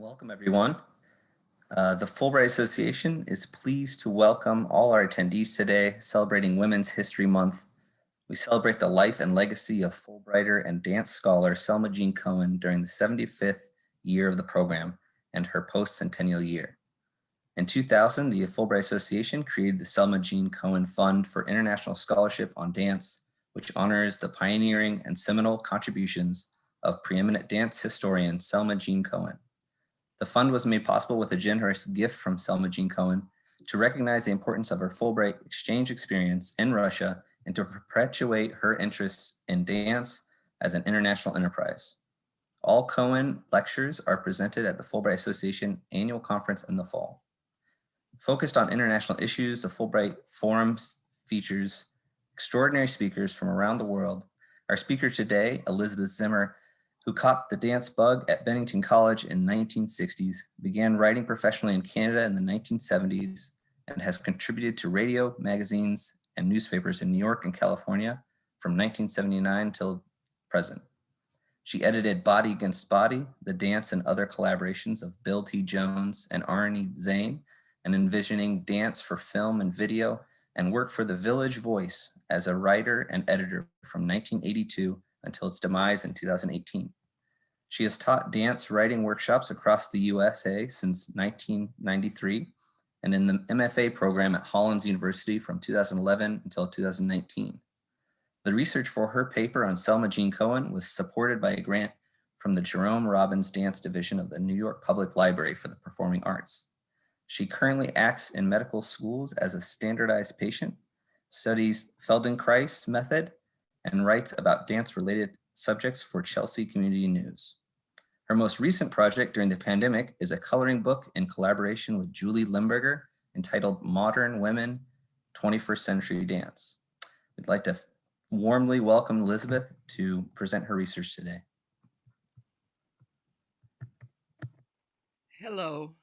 Welcome, everyone. Uh, the Fulbright Association is pleased to welcome all our attendees today celebrating Women's History Month. We celebrate the life and legacy of Fulbrighter and dance scholar Selma Jean Cohen during the 75th year of the program and her post-centennial year. In 2000, the Fulbright Association created the Selma Jean Cohen Fund for International Scholarship on Dance, which honors the pioneering and seminal contributions of preeminent dance historian Selma Jean Cohen. The fund was made possible with a generous gift from Selma Jean Cohen to recognize the importance of her Fulbright exchange experience in Russia and to perpetuate her interests in dance as an international enterprise. All Cohen lectures are presented at the Fulbright Association annual conference in the fall. Focused on international issues, the Fulbright Forum features extraordinary speakers from around the world. Our speaker today, Elizabeth Zimmer, who caught the dance bug at Bennington College in 1960s, began writing professionally in Canada in the 1970s, and has contributed to radio, magazines, and newspapers in New York and California from 1979 till present. She edited Body Against Body, The Dance and Other Collaborations of Bill T. Jones and Arnie Zane, and envisioning dance for film and video, and worked for The Village Voice as a writer and editor from 1982 until its demise in 2018. She has taught dance writing workshops across the USA since 1993 and in the MFA program at Hollins University from 2011 until 2019. The research for her paper on Selma Jean Cohen was supported by a grant from the Jerome Robbins Dance Division of the New York Public Library for the Performing Arts. She currently acts in medical schools as a standardized patient, studies Feldenkrais method, and writes about dance-related subjects for Chelsea Community News. Her most recent project during the pandemic is a coloring book in collaboration with Julie Limburger entitled Modern Women, 21st Century Dance. We'd like to warmly welcome Elizabeth to present her research today. Hello.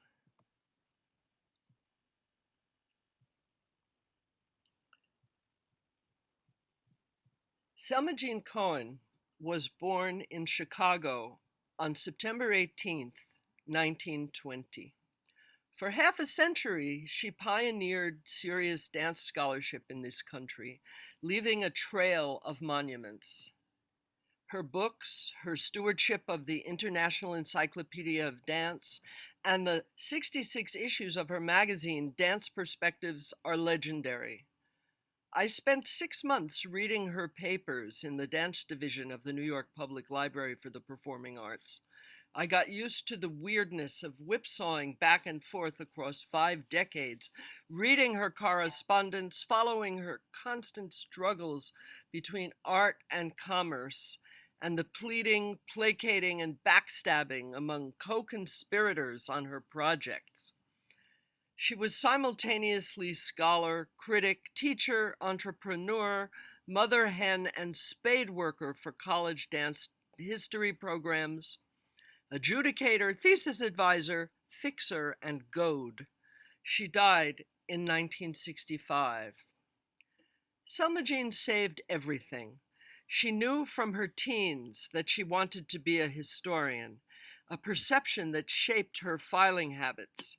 Selma Jean Cohen was born in Chicago on September 18, 1920. For half a century, she pioneered serious dance scholarship in this country, leaving a trail of monuments. Her books, her stewardship of the International Encyclopedia of Dance, and the 66 issues of her magazine, Dance Perspectives, are legendary. I spent six months reading her papers in the dance division of the New York Public Library for the Performing Arts. I got used to the weirdness of whipsawing back and forth across five decades, reading her correspondence, following her constant struggles between art and commerce, and the pleading, placating, and backstabbing among co conspirators on her projects. She was simultaneously scholar, critic, teacher, entrepreneur, mother hen, and spade worker for college dance history programs, adjudicator, thesis advisor, fixer, and goad. She died in 1965. Selma Jean saved everything. She knew from her teens that she wanted to be a historian, a perception that shaped her filing habits.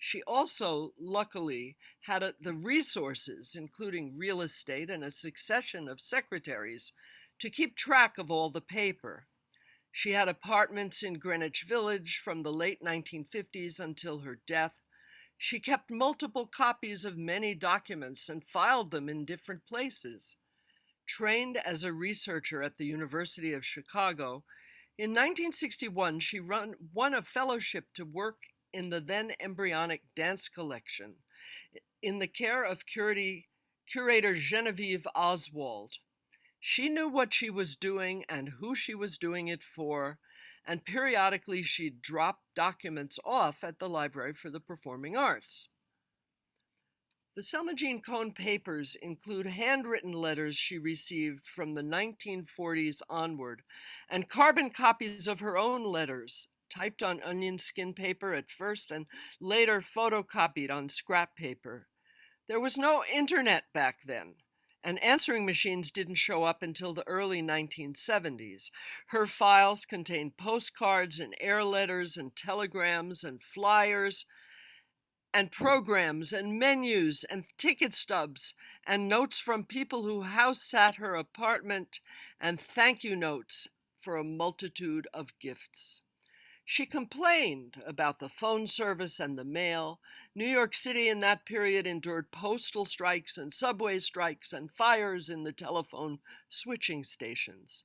She also, luckily, had a, the resources, including real estate and a succession of secretaries, to keep track of all the paper. She had apartments in Greenwich Village from the late 1950s until her death. She kept multiple copies of many documents and filed them in different places. Trained as a researcher at the University of Chicago, in 1961 she run, won a fellowship to work in the then embryonic dance collection in the care of curator Genevieve Oswald. She knew what she was doing and who she was doing it for, and periodically she'd drop documents off at the Library for the Performing Arts. The Selma Jean Cohen papers include handwritten letters she received from the 1940s onward and carbon copies of her own letters typed on onion skin paper at first and later photocopied on scrap paper. There was no internet back then, and answering machines didn't show up until the early 1970s. Her files contained postcards and air letters and telegrams and flyers and programs and menus and ticket stubs and notes from people who house sat her apartment and thank you notes for a multitude of gifts. She complained about the phone service and the mail. New York City in that period endured postal strikes and subway strikes and fires in the telephone switching stations.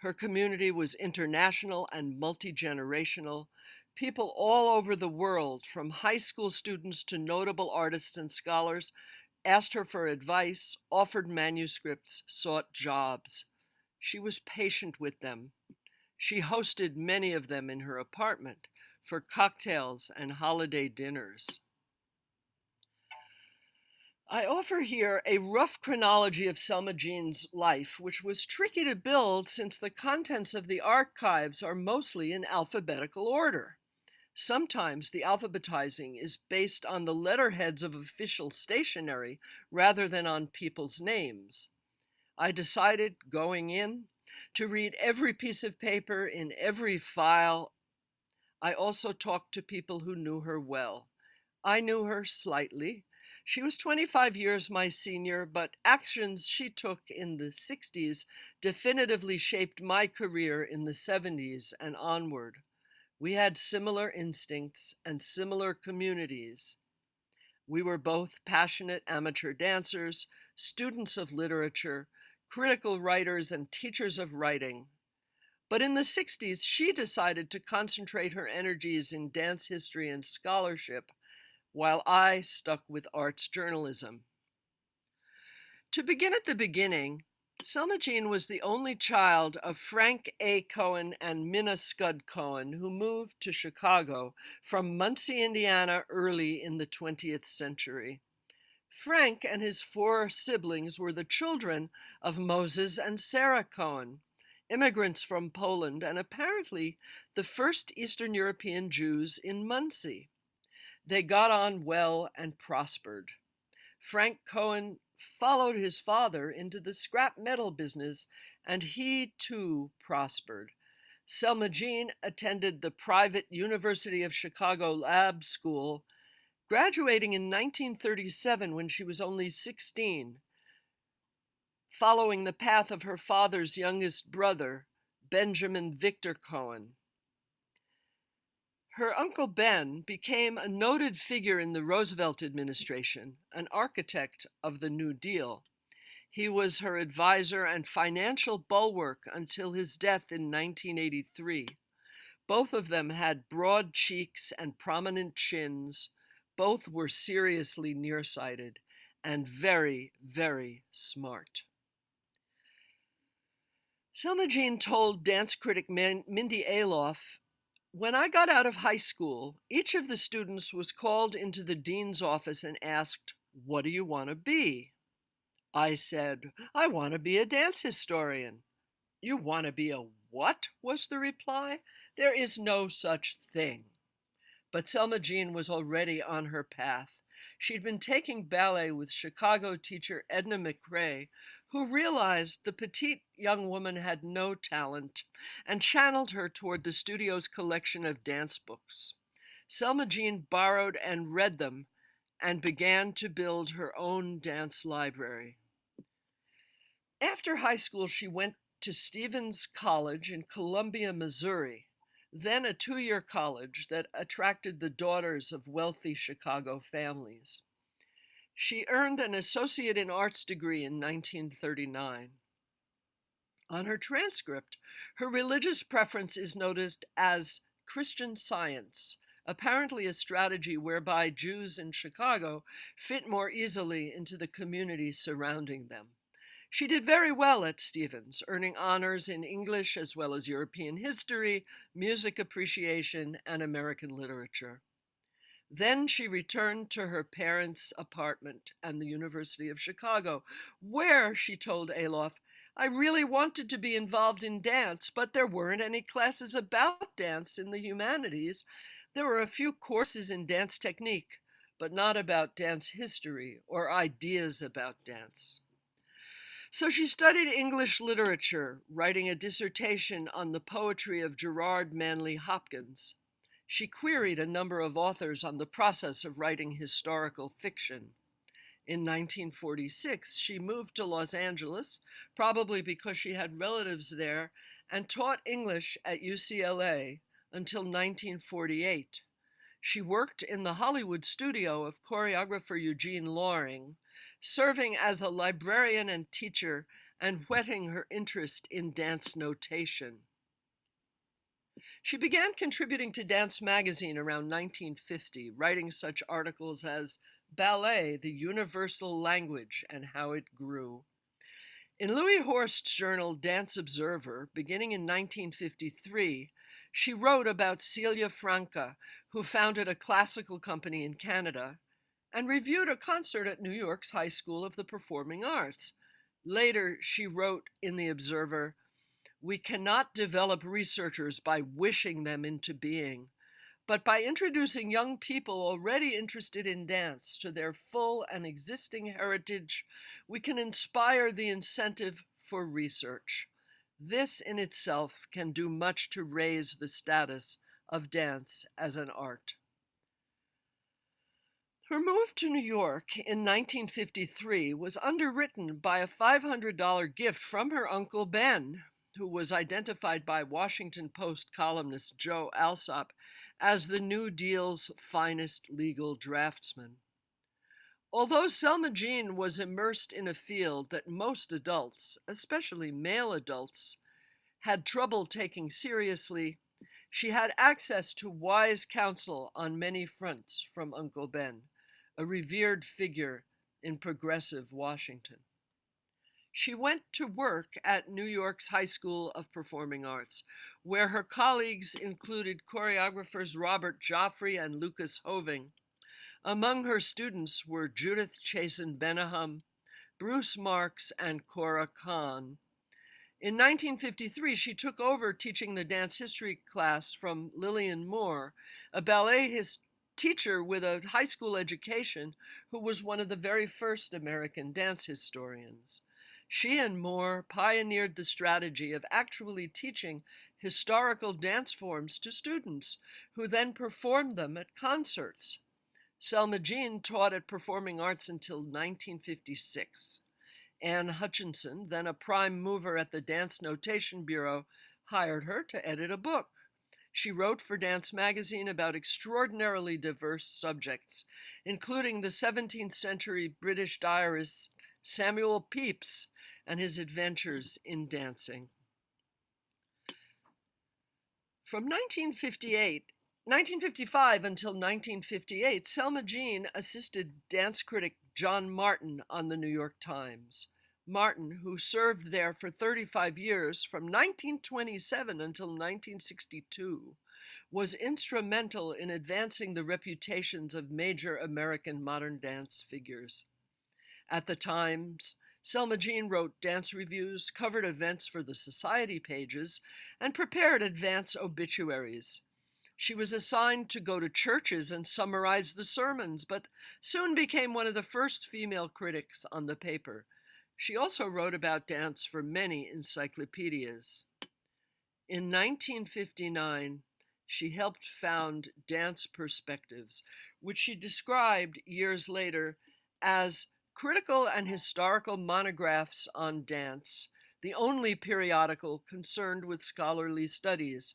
Her community was international and multi generational. People all over the world, from high school students to notable artists and scholars, asked her for advice, offered manuscripts, sought jobs. She was patient with them she hosted many of them in her apartment for cocktails and holiday dinners. I offer here a rough chronology of Selma Jean's life, which was tricky to build since the contents of the archives are mostly in alphabetical order. Sometimes the alphabetizing is based on the letterheads of official stationery rather than on people's names. I decided going in to read every piece of paper in every file. I also talked to people who knew her well. I knew her slightly. She was 25 years my senior, but actions she took in the 60s definitively shaped my career in the 70s and onward. We had similar instincts and similar communities. We were both passionate amateur dancers, students of literature, critical writers and teachers of writing. But in the 60s, she decided to concentrate her energies in dance history and scholarship, while I stuck with arts journalism. To begin at the beginning, Selma Jean was the only child of Frank A. Cohen and Minna Scud Cohen, who moved to Chicago from Muncie, Indiana, early in the 20th century. Frank and his four siblings were the children of Moses and Sarah Cohen, immigrants from Poland and apparently the first Eastern European Jews in Muncie. They got on well and prospered. Frank Cohen followed his father into the scrap metal business and he too prospered. Selma Jean attended the private University of Chicago Lab School graduating in 1937 when she was only 16, following the path of her father's youngest brother, Benjamin Victor Cohen. Her uncle Ben became a noted figure in the Roosevelt administration, an architect of the New Deal. He was her advisor and financial bulwark until his death in 1983. Both of them had broad cheeks and prominent chins, both were seriously nearsighted and very, very smart. Selma Jean told dance critic Mindy Aloff, when I got out of high school, each of the students was called into the dean's office and asked, What do you want to be? I said, I want to be a dance historian. You want to be a what? was the reply. There is no such thing. But Selma Jean was already on her path. She'd been taking ballet with Chicago teacher Edna McRae, who realized the petite young woman had no talent and channeled her toward the studio's collection of dance books. Selma Jean borrowed and read them and began to build her own dance library. After high school, she went to Stephens College in Columbia, Missouri, then a two year college that attracted the daughters of wealthy Chicago families. She earned an Associate in Arts degree in 1939. On her transcript, her religious preference is noticed as Christian Science, apparently a strategy whereby Jews in Chicago fit more easily into the community surrounding them. She did very well at Stephens, earning honors in English as well as European history, music appreciation, and American literature. Then she returned to her parents' apartment and the University of Chicago, where, she told Aloff, I really wanted to be involved in dance, but there weren't any classes about dance in the humanities. There were a few courses in dance technique, but not about dance history or ideas about dance. So she studied English literature, writing a dissertation on the poetry of Gerard Manley Hopkins. She queried a number of authors on the process of writing historical fiction. In 1946, she moved to Los Angeles, probably because she had relatives there, and taught English at UCLA until 1948. She worked in the Hollywood studio of choreographer Eugene Loring, serving as a librarian and teacher and whetting her interest in dance notation. She began contributing to Dance Magazine around 1950, writing such articles as Ballet, the Universal Language and How It Grew. In Louis Horst's journal Dance Observer, beginning in 1953, she wrote about Celia Franca, who founded a classical company in Canada, and reviewed a concert at New York's High School of the Performing Arts. Later, she wrote in The Observer, We cannot develop researchers by wishing them into being, but by introducing young people already interested in dance to their full and existing heritage, we can inspire the incentive for research. This in itself can do much to raise the status of dance as an art. Her move to New York in 1953 was underwritten by a $500 gift from her uncle Ben, who was identified by Washington Post columnist Joe Alsop as the New Deal's finest legal draftsman. Although Selma Jean was immersed in a field that most adults, especially male adults, had trouble taking seriously, she had access to wise counsel on many fronts from Uncle Ben, a revered figure in progressive Washington. She went to work at New York's High School of Performing Arts, where her colleagues included choreographers Robert Joffrey and Lucas Hoving, among her students were Judith Chazin Bennahum, Bruce Marks, and Cora Kahn. In 1953, she took over teaching the dance history class from Lillian Moore, a ballet his teacher with a high school education who was one of the very first American dance historians. She and Moore pioneered the strategy of actually teaching historical dance forms to students who then performed them at concerts. Selma Jean taught at Performing Arts until 1956. Ann Hutchinson, then a prime mover at the Dance Notation Bureau, hired her to edit a book. She wrote for Dance Magazine about extraordinarily diverse subjects, including the 17th century British diarist Samuel Pepys and his adventures in dancing. From 1958 1955 until 1958, Selma Jean assisted dance critic John Martin on the New York Times. Martin, who served there for 35 years from 1927 until 1962, was instrumental in advancing the reputations of major American modern dance figures. At the Times, Selma Jean wrote dance reviews, covered events for the society pages, and prepared advance obituaries. She was assigned to go to churches and summarize the sermons, but soon became one of the first female critics on the paper. She also wrote about dance for many encyclopedias. In 1959, she helped found Dance Perspectives, which she described years later as critical and historical monographs on dance, the only periodical concerned with scholarly studies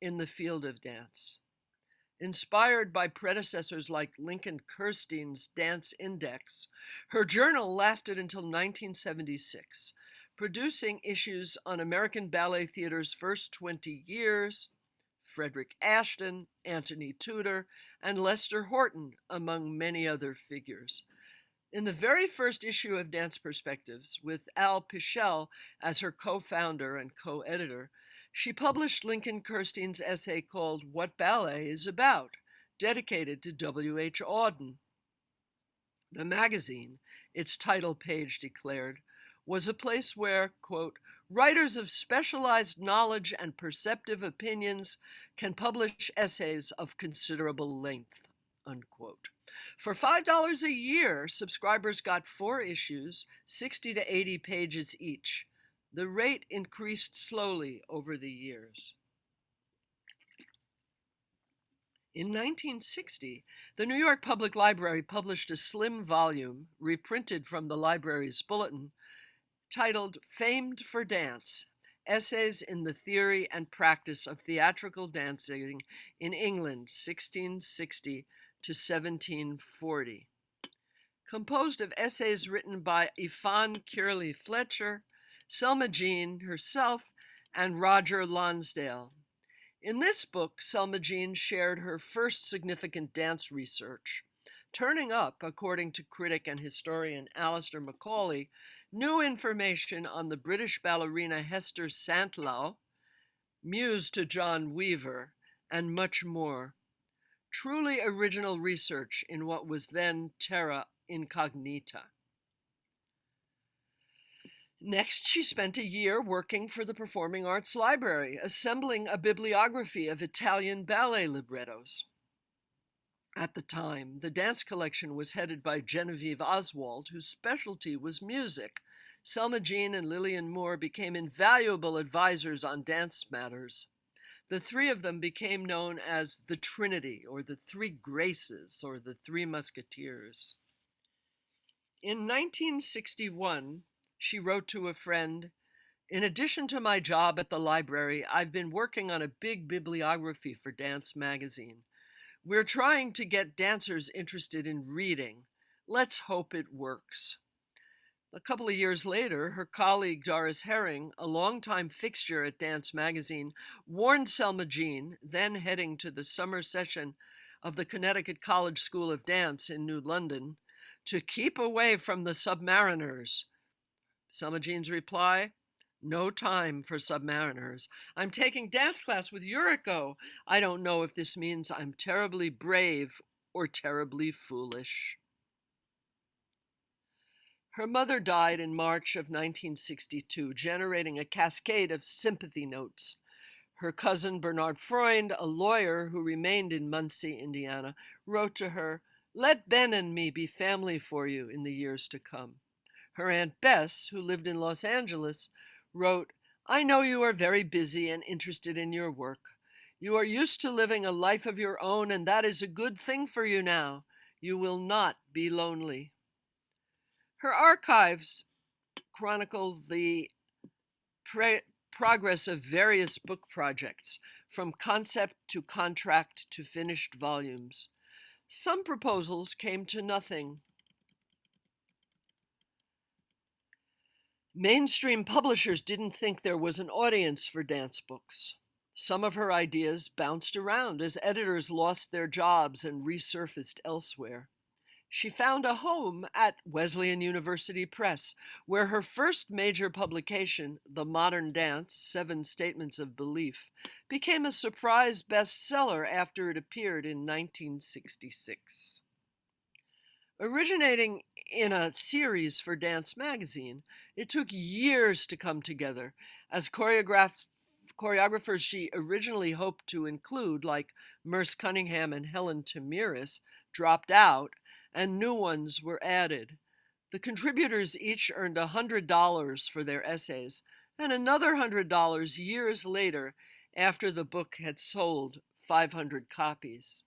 in the field of dance. Inspired by predecessors like Lincoln Kirstein's Dance Index, her journal lasted until 1976, producing issues on American Ballet Theater's first 20 years, Frederick Ashton, Antony Tudor, and Lester Horton, among many other figures. In the very first issue of Dance Perspectives, with Al Pischl as her co founder and co editor, she published Lincoln Kirstein's essay called What Ballet is About, dedicated to W.H. Auden. The magazine, its title page declared, was a place where, quote, writers of specialized knowledge and perceptive opinions can publish essays of considerable length, unquote. For $5 a year, subscribers got four issues, 60 to 80 pages each. The rate increased slowly over the years. In 1960, the New York Public Library published a slim volume, reprinted from the library's bulletin, titled Famed for Dance Essays in the Theory and Practice of Theatrical Dancing in England, 1660 to 1740. Composed of essays written by Ifan Kyrle Fletcher, Selma Jean herself, and Roger Lonsdale. In this book, Selma Jean shared her first significant dance research, turning up, according to critic and historian Alastair Macaulay, new information on the British ballerina Hester Santlow, muse to John Weaver, and much more. Truly original research in what was then terra incognita. Next, she spent a year working for the Performing Arts Library, assembling a bibliography of Italian ballet librettos. At the time, the dance collection was headed by Genevieve Oswald, whose specialty was music. Selma Jean and Lillian Moore became invaluable advisors on dance matters. The three of them became known as the Trinity, or the Three Graces, or the Three Musketeers. In 1961, she wrote to a friend In addition to my job at the library, I've been working on a big bibliography for Dance Magazine. We're trying to get dancers interested in reading. Let's hope it works. A couple of years later, her colleague Doris Herring, a longtime fixture at Dance Magazine, warned Selma Jean, then heading to the summer session of the Connecticut College School of Dance in New London, to keep away from the submariners Selma Jean's reply, no time for submariners. I'm taking dance class with Yuriko. I don't know if this means I'm terribly brave or terribly foolish. Her mother died in March of 1962, generating a cascade of sympathy notes. Her cousin Bernard Freund, a lawyer who remained in Muncie, Indiana, wrote to her, Let Ben and me be family for you in the years to come. Her Aunt Bess, who lived in Los Angeles, wrote, I know you are very busy and interested in your work. You are used to living a life of your own, and that is a good thing for you now. You will not be lonely. Her archives chronicle the progress of various book projects, from concept to contract to finished volumes. Some proposals came to nothing. Mainstream publishers didn't think there was an audience for dance books. Some of her ideas bounced around as editors lost their jobs and resurfaced elsewhere. She found a home at Wesleyan University Press, where her first major publication, The Modern Dance Seven Statements of Belief, became a surprise bestseller after it appeared in 1966. Originating in a series for Dance Magazine, it took years to come together as choreographers she originally hoped to include, like Merce Cunningham and Helen Tamiris, dropped out and new ones were added. The contributors each earned $100 for their essays and another $100 years later after the book had sold 500 copies.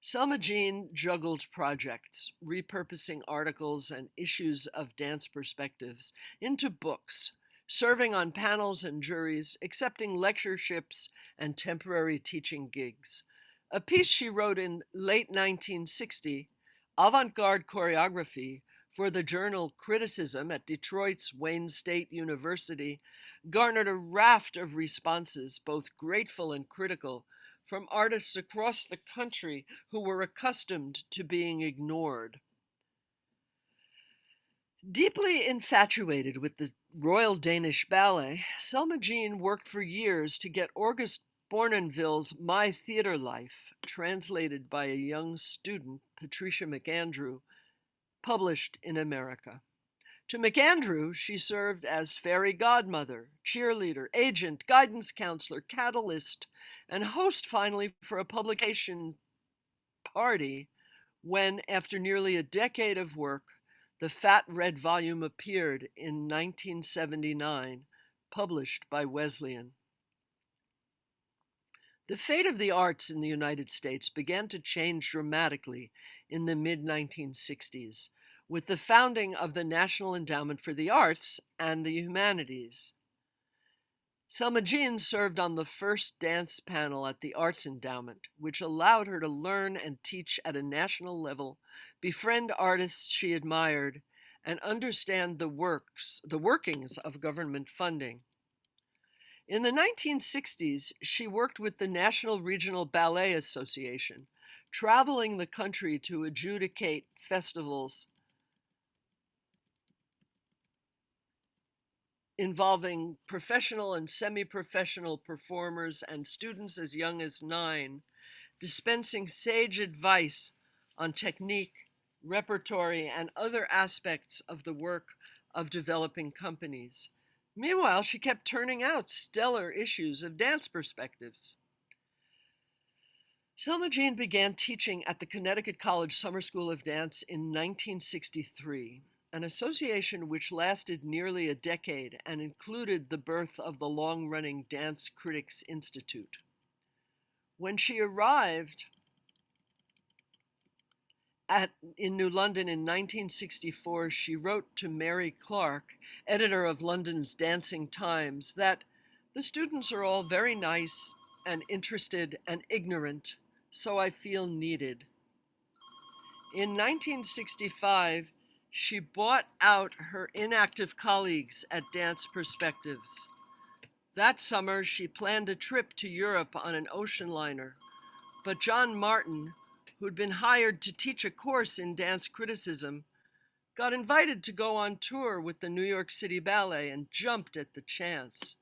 Selma Jean juggled projects, repurposing articles and issues of dance perspectives into books, serving on panels and juries, accepting lectureships and temporary teaching gigs. A piece she wrote in late 1960, Avant Garde Choreography, for the journal Criticism at Detroit's Wayne State University, garnered a raft of responses, both grateful and critical, from artists across the country who were accustomed to being ignored. Deeply infatuated with the Royal Danish Ballet, Selma Jean worked for years to get August Bournonville's My Theater Life, translated by a young student, Patricia McAndrew, published in America. To McAndrew, she served as fairy godmother, cheerleader, agent, guidance counselor, catalyst, and host finally for a publication party when, after nearly a decade of work, the fat red volume appeared in 1979, published by Wesleyan. The fate of the arts in the United States began to change dramatically in the mid 1960s with the founding of the National Endowment for the Arts and the Humanities. Selma Jean served on the first dance panel at the Arts Endowment, which allowed her to learn and teach at a national level, befriend artists she admired, and understand the works, the workings of government funding. In the 1960s, she worked with the National Regional Ballet Association, traveling the country to adjudicate festivals involving professional and semi professional performers and students as young as nine, dispensing sage advice on technique, repertory, and other aspects of the work of developing companies. Meanwhile, she kept turning out stellar issues of dance perspectives. Selma Jean began teaching at the Connecticut College Summer School of Dance in 1963, an association which lasted nearly a decade and included the birth of the long running Dance Critics Institute. When she arrived at, in New London in 1964, she wrote to Mary Clarke, editor of London's Dancing Times, that the students are all very nice and interested and ignorant, so I feel needed. In 1965, she bought out her inactive colleagues at Dance Perspectives. That summer, she planned a trip to Europe on an ocean liner, but John Martin, who'd been hired to teach a course in dance criticism, got invited to go on tour with the New York City Ballet and jumped at the chance.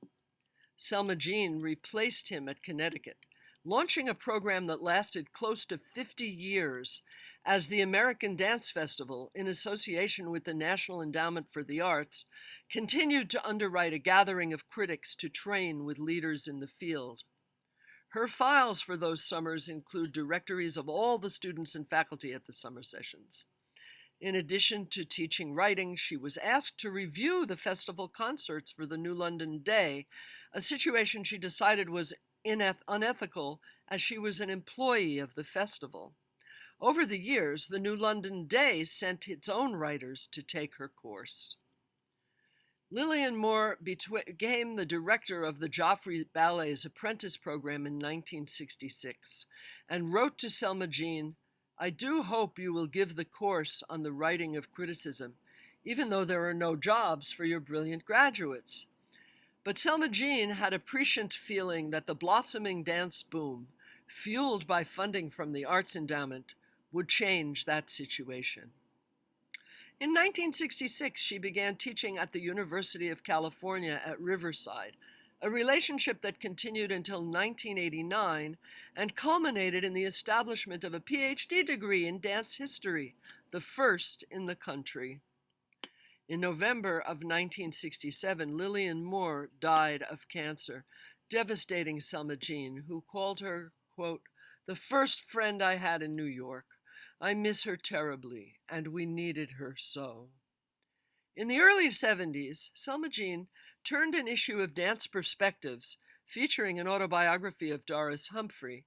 Selma Jean replaced him at Connecticut, launching a program that lasted close to 50 years as the American Dance Festival, in association with the National Endowment for the Arts, continued to underwrite a gathering of critics to train with leaders in the field. Her files for those summers include directories of all the students and faculty at the summer sessions. In addition to teaching writing, she was asked to review the festival concerts for the New London Day, a situation she decided was unethical as she was an employee of the festival. Over the years, the New London Day sent its own writers to take her course. Lillian Moore became the director of the Joffrey Ballet's apprentice program in 1966 and wrote to Selma Jean, I do hope you will give the course on the writing of criticism, even though there are no jobs for your brilliant graduates. But Selma Jean had a prescient feeling that the blossoming dance boom, fueled by funding from the Arts Endowment, would change that situation. In 1966, she began teaching at the University of California at Riverside, a relationship that continued until 1989 and culminated in the establishment of a PhD degree in dance history, the first in the country. In November of 1967, Lillian Moore died of cancer, devastating Selma Jean, who called her, quote, the first friend I had in New York. I miss her terribly, and we needed her so. In the early 70s, Selma Jean turned an issue of Dance Perspectives, featuring an autobiography of Doris Humphrey,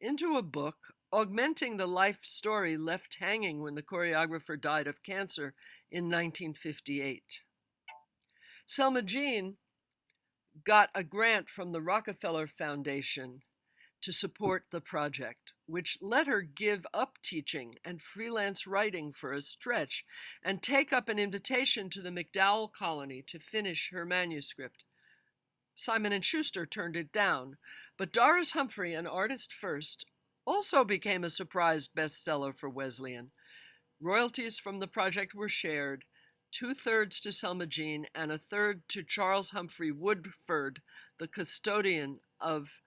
into a book augmenting the life story left hanging when the choreographer died of cancer in 1958. Selma Jean got a grant from the Rockefeller Foundation to support the project, which let her give up teaching and freelance writing for a stretch and take up an invitation to the MacDowell Colony to finish her manuscript. Simon and Schuster turned it down, but Doris Humphrey, an artist first, also became a surprise bestseller for Wesleyan. Royalties from the project were shared, two thirds to Selma Jean and a third to Charles Humphrey Woodford, the custodian of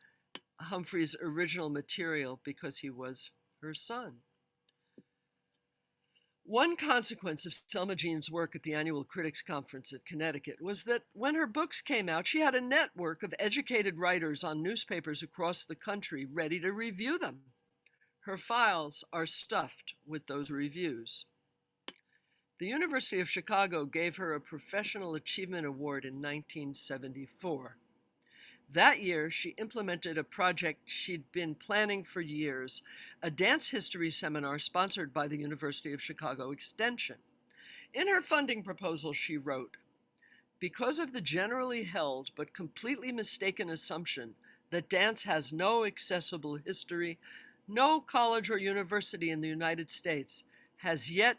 Humphrey's original material because he was her son. One consequence of Selma Jean's work at the annual Critics Conference at Connecticut was that when her books came out, she had a network of educated writers on newspapers across the country ready to review them. Her files are stuffed with those reviews. The University of Chicago gave her a Professional Achievement Award in 1974. That year, she implemented a project she'd been planning for years, a dance history seminar sponsored by the University of Chicago Extension. In her funding proposal, she wrote, because of the generally held but completely mistaken assumption that dance has no accessible history, no college or university in the United States has yet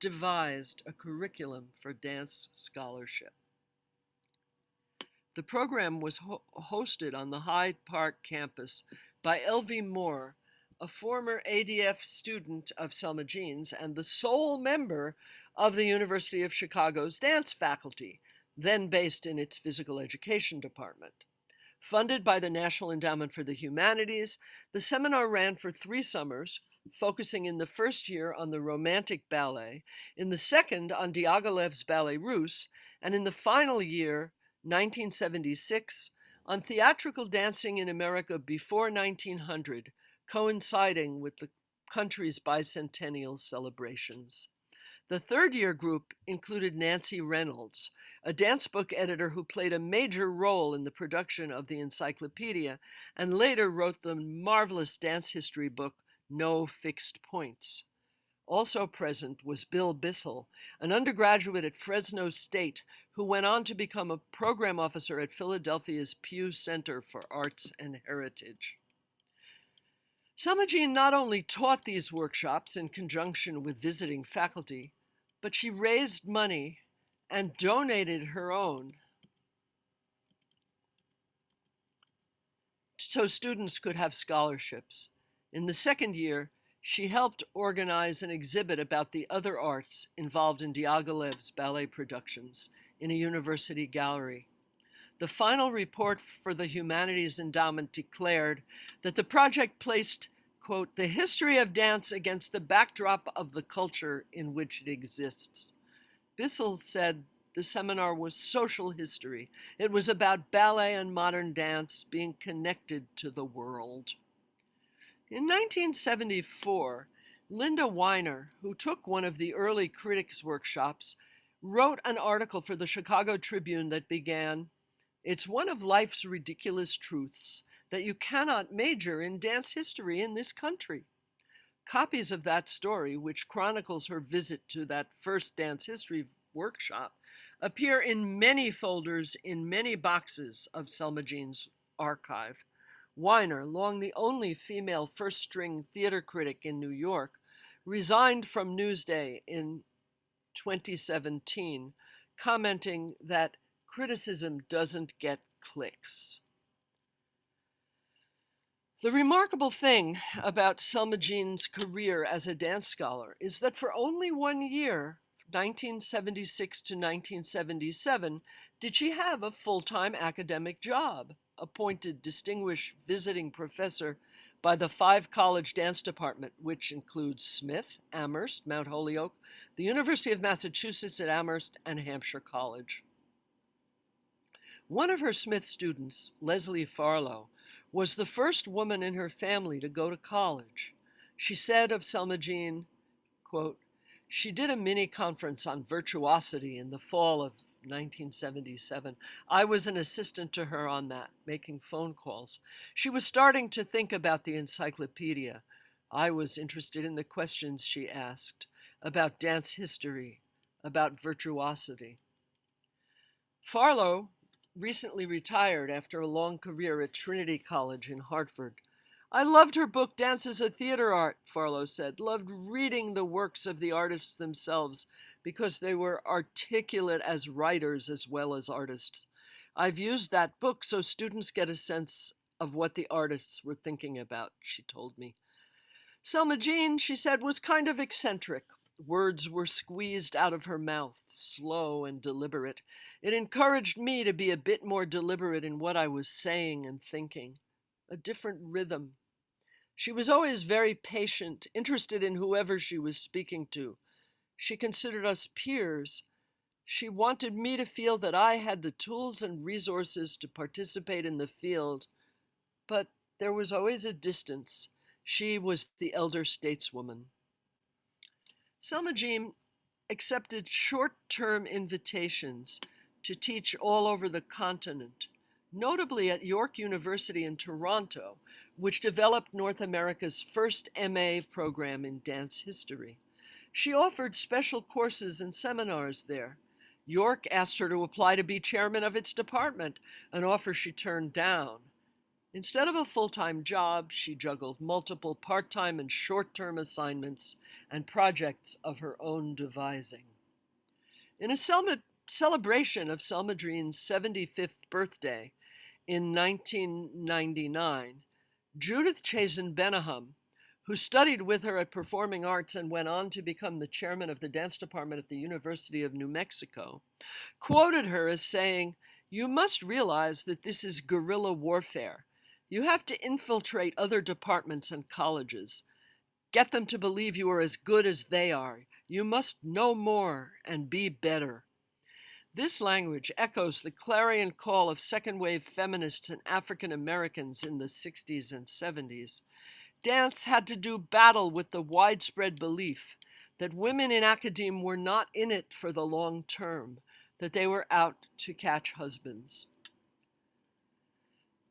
devised a curriculum for dance scholarship. The program was ho hosted on the Hyde Park campus by Elvie Moore, a former ADF student of Selma Jeans and the sole member of the University of Chicago's dance faculty, then based in its physical education department. Funded by the National Endowment for the Humanities, the seminar ran for three summers, focusing in the first year on the Romantic Ballet, in the second on Diaghilev's Ballet Russe, and in the final year 1976, on theatrical dancing in America before 1900, coinciding with the country's bicentennial celebrations. The third year group included Nancy Reynolds, a dance book editor who played a major role in the production of the encyclopedia and later wrote the marvelous dance history book No Fixed Points. Also present was Bill Bissell, an undergraduate at Fresno State who went on to become a program officer at Philadelphia's Pew Center for Arts and Heritage. Selma Jean not only taught these workshops in conjunction with visiting faculty, but she raised money and donated her own so students could have scholarships. In the second year, she helped organize an exhibit about the other arts involved in Diaghilev's ballet productions in a university gallery. The final report for the Humanities Endowment declared that the project placed, quote, the history of dance against the backdrop of the culture in which it exists. Bissell said the seminar was social history. It was about ballet and modern dance being connected to the world. In 1974, Linda Winer, who took one of the early critics workshops, wrote an article for the Chicago Tribune that began, It's one of life's ridiculous truths that you cannot major in dance history in this country. Copies of that story, which chronicles her visit to that first dance history workshop, appear in many folders in many boxes of Selma Jean's archive. Winer, long the only female first string theater critic in New York, resigned from Newsday in 2017, commenting that criticism doesn't get clicks. The remarkable thing about Selma Jean's career as a dance scholar is that for only one year, 1976 to 1977, did she have a full time academic job appointed distinguished visiting professor by the five college dance department, which includes Smith, Amherst, Mount Holyoke, the University of Massachusetts at Amherst, and Hampshire College. One of her Smith students, Leslie Farlow, was the first woman in her family to go to college. She said of Selma Jean, quote, she did a mini conference on virtuosity in the fall of 1977. I was an assistant to her on that, making phone calls. She was starting to think about the encyclopedia. I was interested in the questions she asked about dance history, about virtuosity. Farlow recently retired after a long career at Trinity College in Hartford. I loved her book, Dance as a Theater Art, Farlow said, loved reading the works of the artists themselves because they were articulate as writers as well as artists. I've used that book so students get a sense of what the artists were thinking about, she told me. Selma Jean, she said, was kind of eccentric. Words were squeezed out of her mouth, slow and deliberate. It encouraged me to be a bit more deliberate in what I was saying and thinking. A different rhythm, she was always very patient, interested in whoever she was speaking to. She considered us peers. She wanted me to feel that I had the tools and resources to participate in the field. But there was always a distance. She was the elder stateswoman. Selma Jean accepted short term invitations to teach all over the continent, notably at York University in Toronto, which developed North America's first MA program in dance history. She offered special courses and seminars there. York asked her to apply to be chairman of its department, an offer she turned down. Instead of a full time job, she juggled multiple part time and short term assignments and projects of her own devising. In a celebration of Selma Jean's 75th birthday in 1999, Judith Chazin Bennahum who studied with her at Performing Arts and went on to become the chairman of the dance department at the University of New Mexico, quoted her as saying, You must realize that this is guerrilla warfare. You have to infiltrate other departments and colleges. Get them to believe you are as good as they are. You must know more and be better. This language echoes the clarion call of second wave feminists and African Americans in the 60s and 70s dance had to do battle with the widespread belief that women in academe were not in it for the long term, that they were out to catch husbands.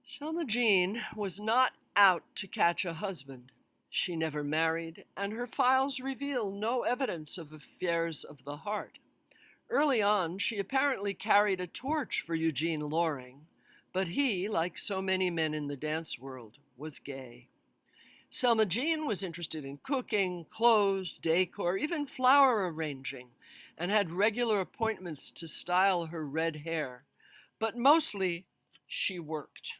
Selma Jean was not out to catch a husband. She never married, and her files reveal no evidence of affairs of the heart. Early on, she apparently carried a torch for Eugene Loring, but he, like so many men in the dance world, was gay. Selma Jean was interested in cooking, clothes, decor, even flower arranging, and had regular appointments to style her red hair. But mostly, she worked.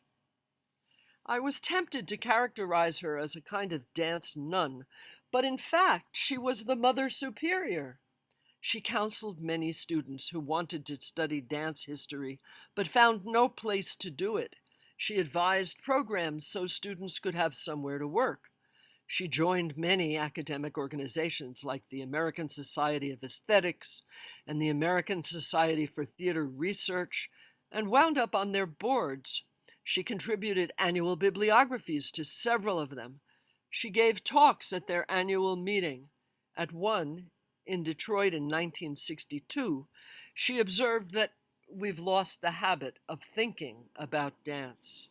I was tempted to characterize her as a kind of dance nun, but in fact, she was the mother superior. She counseled many students who wanted to study dance history, but found no place to do it. She advised programs so students could have somewhere to work. She joined many academic organizations like the American Society of Aesthetics and the American Society for Theater Research and wound up on their boards. She contributed annual bibliographies to several of them. She gave talks at their annual meeting. At one, in Detroit in 1962, she observed that we've lost the habit of thinking about dance.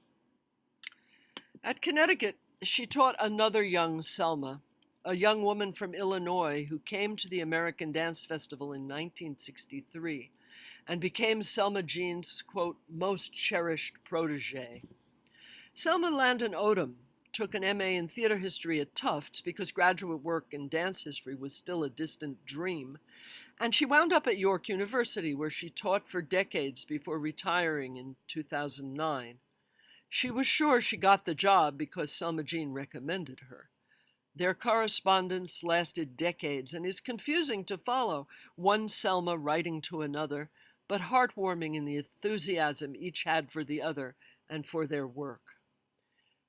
At Connecticut, she taught another young Selma, a young woman from Illinois who came to the American Dance Festival in 1963 and became Selma Jean's, quote, most cherished protege. Selma Landen Odom took an MA in theater history at Tufts because graduate work in dance history was still a distant dream, and she wound up at York University where she taught for decades before retiring in 2009. She was sure she got the job because Selma Jean recommended her. Their correspondence lasted decades and is confusing to follow, one Selma writing to another, but heartwarming in the enthusiasm each had for the other and for their work.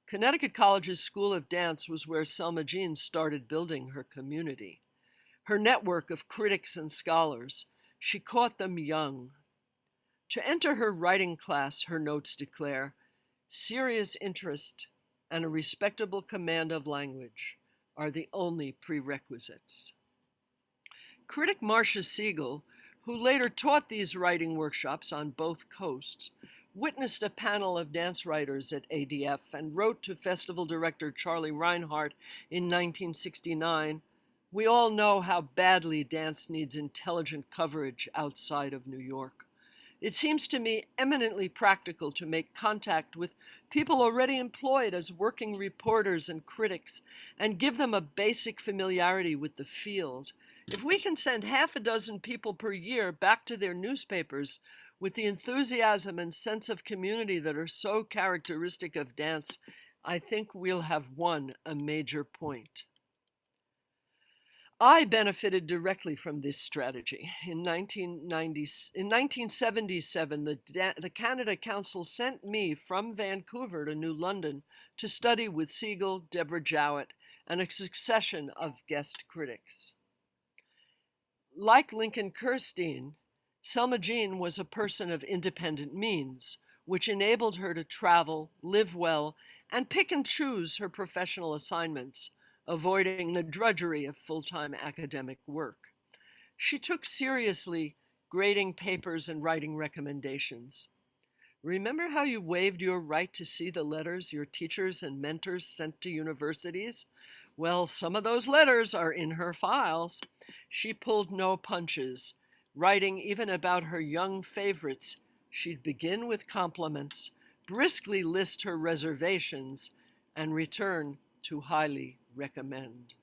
Connecticut College's School of Dance was where Selma Jean started building her community. Her network of critics and scholars, she caught them young. To enter her writing class, her notes declare, Serious interest and a respectable command of language are the only prerequisites. Critic Marcia Siegel, who later taught these writing workshops on both coasts, witnessed a panel of dance writers at ADF and wrote to festival director Charlie Reinhart in 1969 We all know how badly dance needs intelligent coverage outside of New York. It seems to me eminently practical to make contact with people already employed as working reporters and critics and give them a basic familiarity with the field. If we can send half a dozen people per year back to their newspapers with the enthusiasm and sense of community that are so characteristic of dance, I think we'll have won a major point. I benefited directly from this strategy. In, 1990, in 1977, the, the Canada Council sent me from Vancouver to New London to study with Siegel, Deborah Jowitt, and a succession of guest critics. Like Lincoln Kirstein, Selma Jean was a person of independent means, which enabled her to travel, live well, and pick and choose her professional assignments, avoiding the drudgery of full-time academic work. She took seriously grading papers and writing recommendations. Remember how you waived your right to see the letters your teachers and mentors sent to universities? Well, some of those letters are in her files. She pulled no punches, writing even about her young favorites. She'd begin with compliments, briskly list her reservations, and return to highly recommend.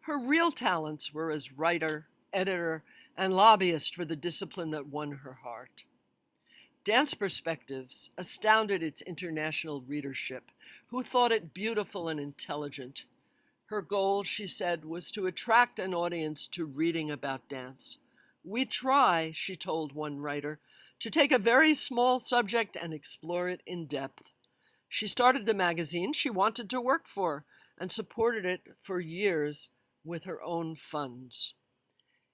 Her real talents were as writer, editor, and lobbyist for the discipline that won her heart. Dance Perspectives astounded its international readership, who thought it beautiful and intelligent. Her goal, she said, was to attract an audience to reading about dance. We try, she told one writer, to take a very small subject and explore it in depth. She started the magazine she wanted to work for and supported it for years with her own funds.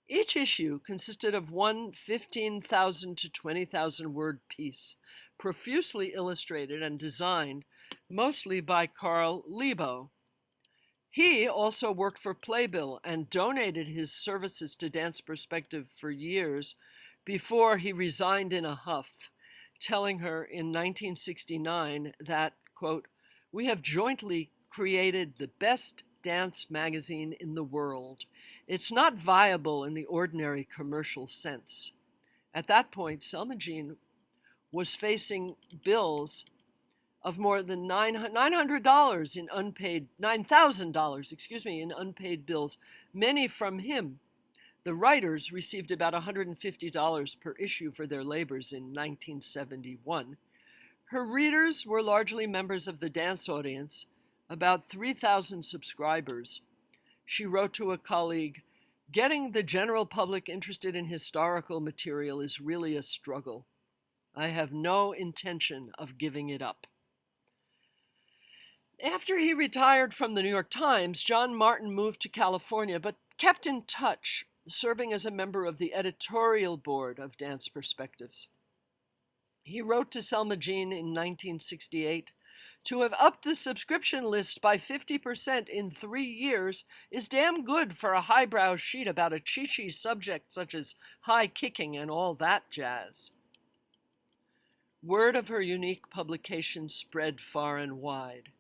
Each issue consisted of one 15,000 to 20,000 word piece, profusely illustrated and designed mostly by Carl Lebo. He also worked for Playbill and donated his services to Dance Perspective for years before he resigned in a huff, telling her in 1969 that, quote, we have jointly created the best dance magazine in the world. It's not viable in the ordinary commercial sense. At that point, Selma Jean was facing bills of more than $900 in unpaid, $9,000, excuse me, in unpaid bills, many from him the writers received about $150 per issue for their labors in 1971. Her readers were largely members of the dance audience, about 3,000 subscribers. She wrote to a colleague, Getting the general public interested in historical material is really a struggle. I have no intention of giving it up. After he retired from the New York Times, John Martin moved to California, but kept in touch serving as a member of the editorial board of Dance Perspectives. He wrote to Selma Jean in 1968 to have upped the subscription list by 50% in three years is damn good for a highbrow sheet about a chi-chi subject such as high kicking and all that jazz. Word of her unique publication spread far and wide.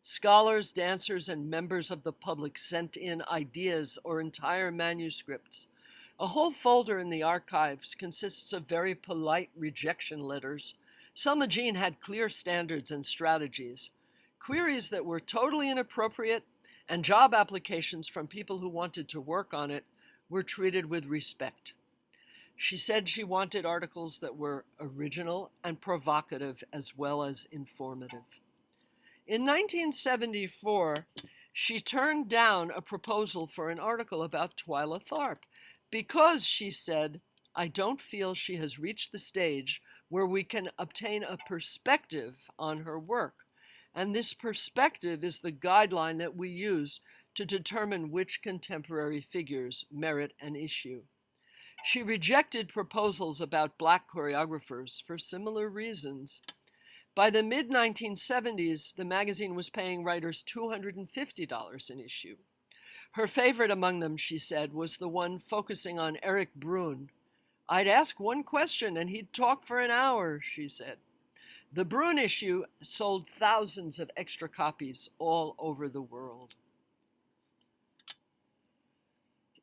Scholars, dancers, and members of the public sent in ideas or entire manuscripts. A whole folder in the archives consists of very polite rejection letters. Selma Jean had clear standards and strategies. Queries that were totally inappropriate and job applications from people who wanted to work on it were treated with respect. She said she wanted articles that were original and provocative as well as informative. In 1974, she turned down a proposal for an article about Twyla Tharp because she said, I don't feel she has reached the stage where we can obtain a perspective on her work. And this perspective is the guideline that we use to determine which contemporary figures merit an issue. She rejected proposals about black choreographers for similar reasons. By the mid 1970s, the magazine was paying writers $250 an issue. Her favorite among them, she said, was the one focusing on Erik Bruhn. I'd ask one question and he'd talk for an hour, she said. The Bruhn issue sold thousands of extra copies all over the world.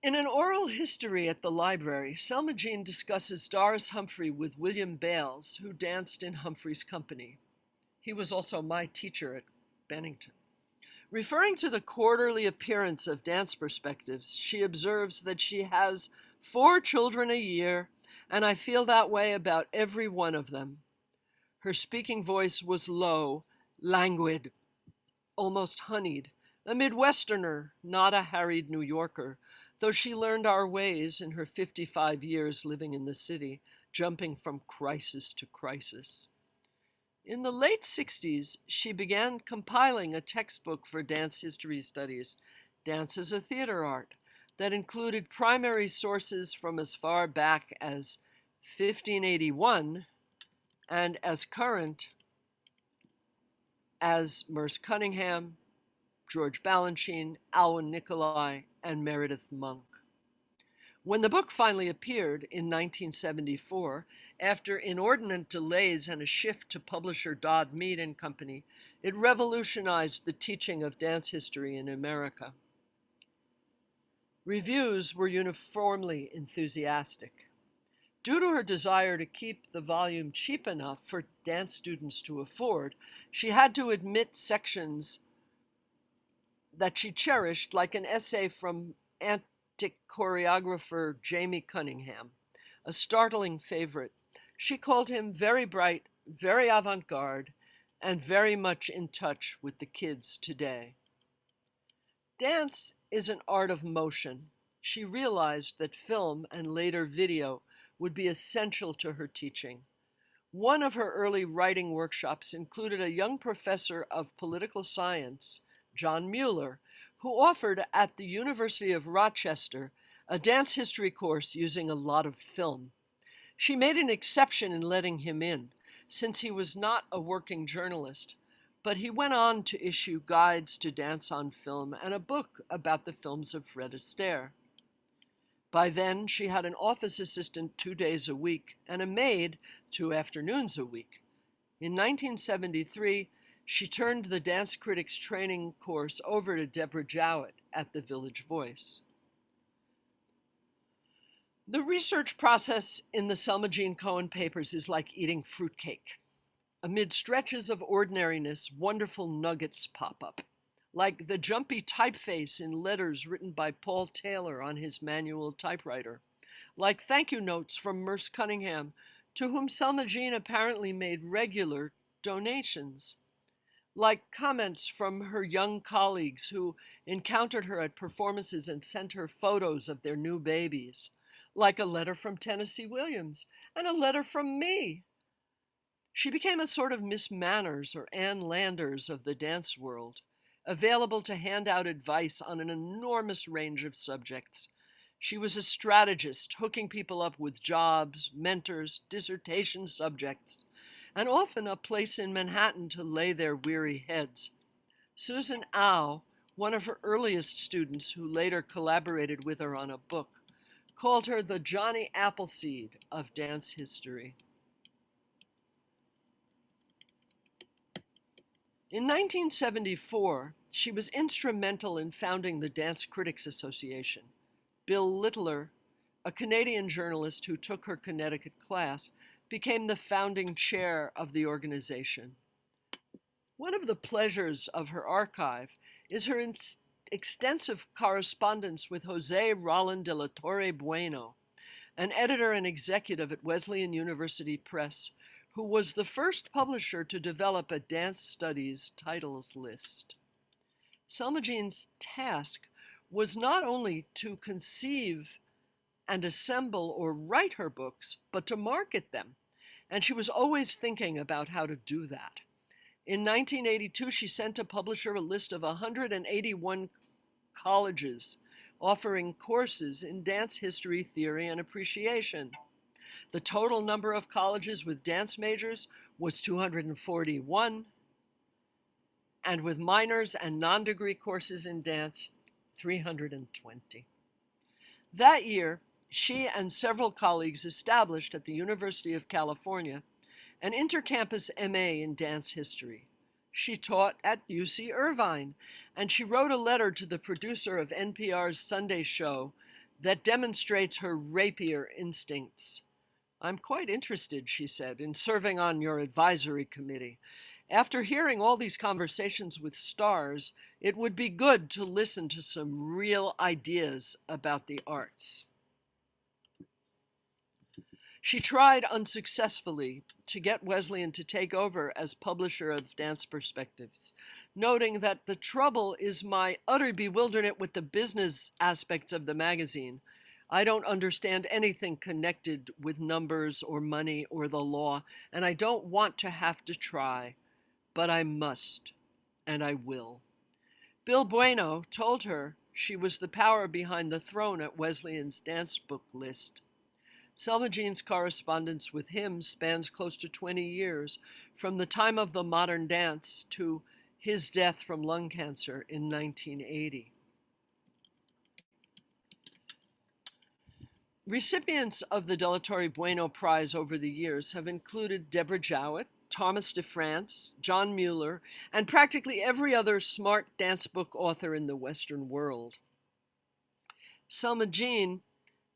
In an oral history at the library, Selma Jean discusses Doris Humphrey with William Bales, who danced in Humphrey's company. He was also my teacher at Bennington. Referring to the quarterly appearance of Dance Perspectives, she observes that she has four children a year, and I feel that way about every one of them. Her speaking voice was low, languid, almost honeyed, a Midwesterner, not a harried New Yorker, though she learned our ways in her 55 years living in the city, jumping from crisis to crisis. In the late 60s, she began compiling a textbook for dance history studies, Dance as a Theater Art, that included primary sources from as far back as 1581 and as current as Merce Cunningham, George Balanchine, Alwin Nikolais, and Meredith Monk. When the book finally appeared in 1974, after inordinate delays and a shift to publisher Dodd Mead and Company, it revolutionized the teaching of dance history in America. Reviews were uniformly enthusiastic. Due to her desire to keep the volume cheap enough for dance students to afford, she had to admit sections that she cherished, like an essay from antic choreographer Jamie Cunningham, a startling favorite. She called him very bright, very avant garde, and very much in touch with the kids today. Dance is an art of motion. She realized that film and later video would be essential to her teaching. One of her early writing workshops included a young professor of political science, John Mueller, who offered at the University of Rochester a dance history course using a lot of film. She made an exception in letting him in, since he was not a working journalist, but he went on to issue guides to dance on film and a book about the films of Fred Astaire. By then, she had an office assistant two days a week and a maid two afternoons a week. In 1973, she turned the dance critics training course over to Deborah Jowitt at the Village Voice. The research process in the Selma Jean Cohen papers is like eating fruitcake. Amid stretches of ordinariness, wonderful nuggets pop up, like the jumpy typeface in letters written by Paul Taylor on his manual typewriter, like thank you notes from Merce Cunningham, to whom Selma Jean apparently made regular donations like comments from her young colleagues who encountered her at performances and sent her photos of their new babies, like a letter from Tennessee Williams and a letter from me. She became a sort of Miss Manners or Ann Landers of the dance world, available to hand out advice on an enormous range of subjects. She was a strategist, hooking people up with jobs, mentors, dissertation subjects, and often a place in Manhattan to lay their weary heads. Susan Au, one of her earliest students who later collaborated with her on a book, called her the Johnny Appleseed of dance history. In 1974, she was instrumental in founding the Dance Critics Association. Bill Littler, a Canadian journalist who took her Connecticut class, became the founding chair of the organization. One of the pleasures of her archive is her extensive correspondence with Jose Roland de la Torre Bueno, an editor and executive at Wesleyan University Press, who was the first publisher to develop a dance studies titles list. Selma Jean's task was not only to conceive and assemble or write her books, but to market them. And she was always thinking about how to do that. In 1982, she sent a publisher a list of 181 colleges offering courses in dance history, theory, and appreciation. The total number of colleges with dance majors was 241, and with minors and non degree courses in dance, 320. That year, she and several colleagues established at the University of California an intercampus MA in dance history. She taught at UC Irvine, and she wrote a letter to the producer of NPR's Sunday show that demonstrates her rapier instincts. I'm quite interested, she said, in serving on your advisory committee. After hearing all these conversations with stars, it would be good to listen to some real ideas about the arts. She tried unsuccessfully to get Wesleyan to take over as publisher of Dance Perspectives, noting that the trouble is my utter bewilderment with the business aspects of the magazine. I don't understand anything connected with numbers or money or the law, and I don't want to have to try, but I must, and I will. Bill Bueno told her she was the power behind the throne at Wesleyan's dance book list. Selma Jean's correspondence with him spans close to 20 years, from the time of the modern dance to his death from lung cancer in 1980. Recipients of the de la Torre Bueno Prize over the years have included Deborah Jowitt, Thomas DeFrantz, John Mueller, and practically every other smart dance book author in the Western world. Selma Jean,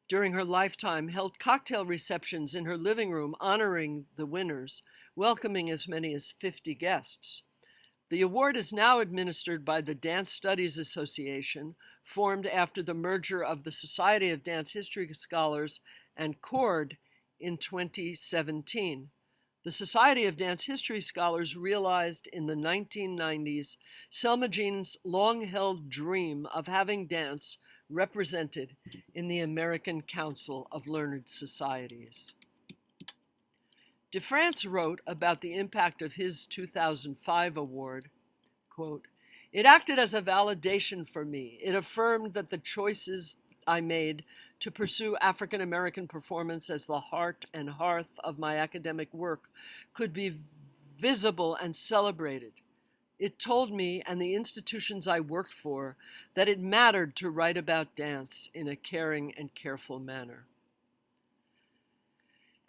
during her lifetime, held cocktail receptions in her living room honoring the winners, welcoming as many as 50 guests. The award is now administered by the Dance Studies Association, formed after the merger of the Society of Dance History Scholars and CORD in 2017. The Society of Dance History Scholars realized in the 1990s Selma Jean's long-held dream of having dance represented in the American Council of Learned Societies. DeFrantz wrote about the impact of his 2005 award, quote, It acted as a validation for me. It affirmed that the choices I made to pursue African American performance as the heart and hearth of my academic work could be visible and celebrated. It told me and the institutions I worked for that it mattered to write about dance in a caring and careful manner.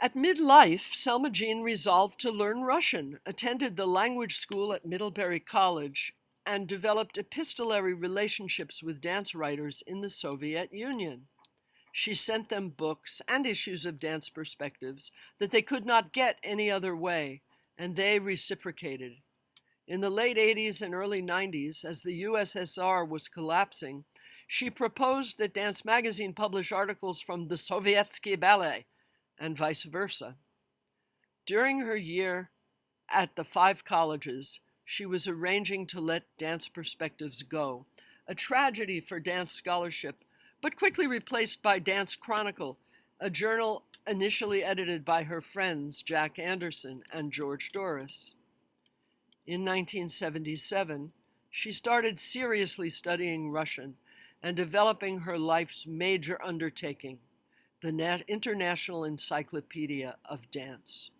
At midlife, Selma Jean resolved to learn Russian, attended the language school at Middlebury College, and developed epistolary relationships with dance writers in the Soviet Union. She sent them books and issues of dance perspectives that they could not get any other way, and they reciprocated. In the late 80s and early 90s, as the USSR was collapsing, she proposed that Dance Magazine publish articles from the Sovietsky Ballet and vice versa. During her year at the five colleges, she was arranging to let Dance Perspectives go, a tragedy for dance scholarship, but quickly replaced by Dance Chronicle, a journal initially edited by her friends Jack Anderson and George Dorris. In 1977, she started seriously studying Russian and developing her life's major undertaking, the International Encyclopedia of Dance.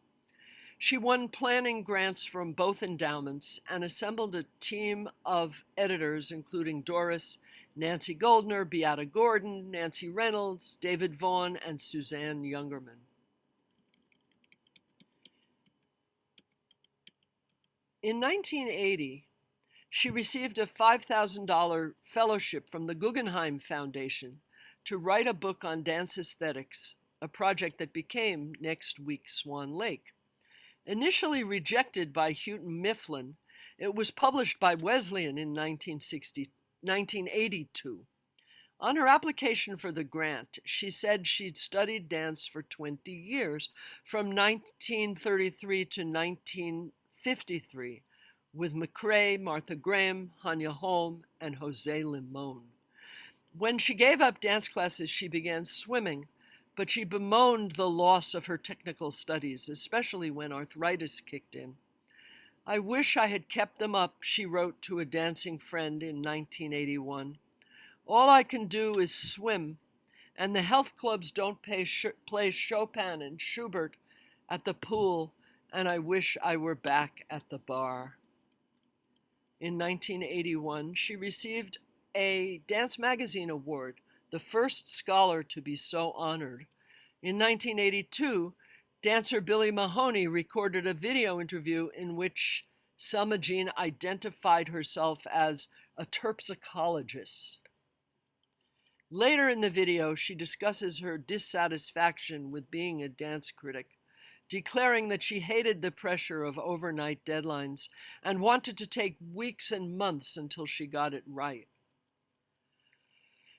She won planning grants from both endowments and assembled a team of editors, including Dorris, Nancy Goldner, Beata Gordon, Nancy Reynolds, David Vaughan, and Suzanne Youngerman. In 1980, she received a $5,000 fellowship from the Guggenheim Foundation to write a book on dance aesthetics, a project that became Next Week Swan Lake. Initially rejected by Houghton Mifflin, it was published by Wesleyan in 1960, 1982. On her application for the grant, she said she'd studied dance for 20 years, from 1933 to 1953, with McCrae, Martha Graham, Hanya Holm, and Jose Limon. When she gave up dance classes, she began swimming, but she bemoaned the loss of her technical studies, especially when arthritis kicked in. I wish I had kept them up, she wrote to a dancing friend in 1981. All I can do is swim, and the health clubs don't sh play Chopin and Schubert at the pool, and I wish I were back at the bar. In 1981, she received a Dance Magazine Award, the first scholar to be so honored. In 1982, dancer Billy Mahoney recorded a video interview in which Selma Jean identified herself as a terpsicologist. Later in the video, she discusses her dissatisfaction with being a dance critic, declaring that she hated the pressure of overnight deadlines and wanted to take weeks and months until she got it right.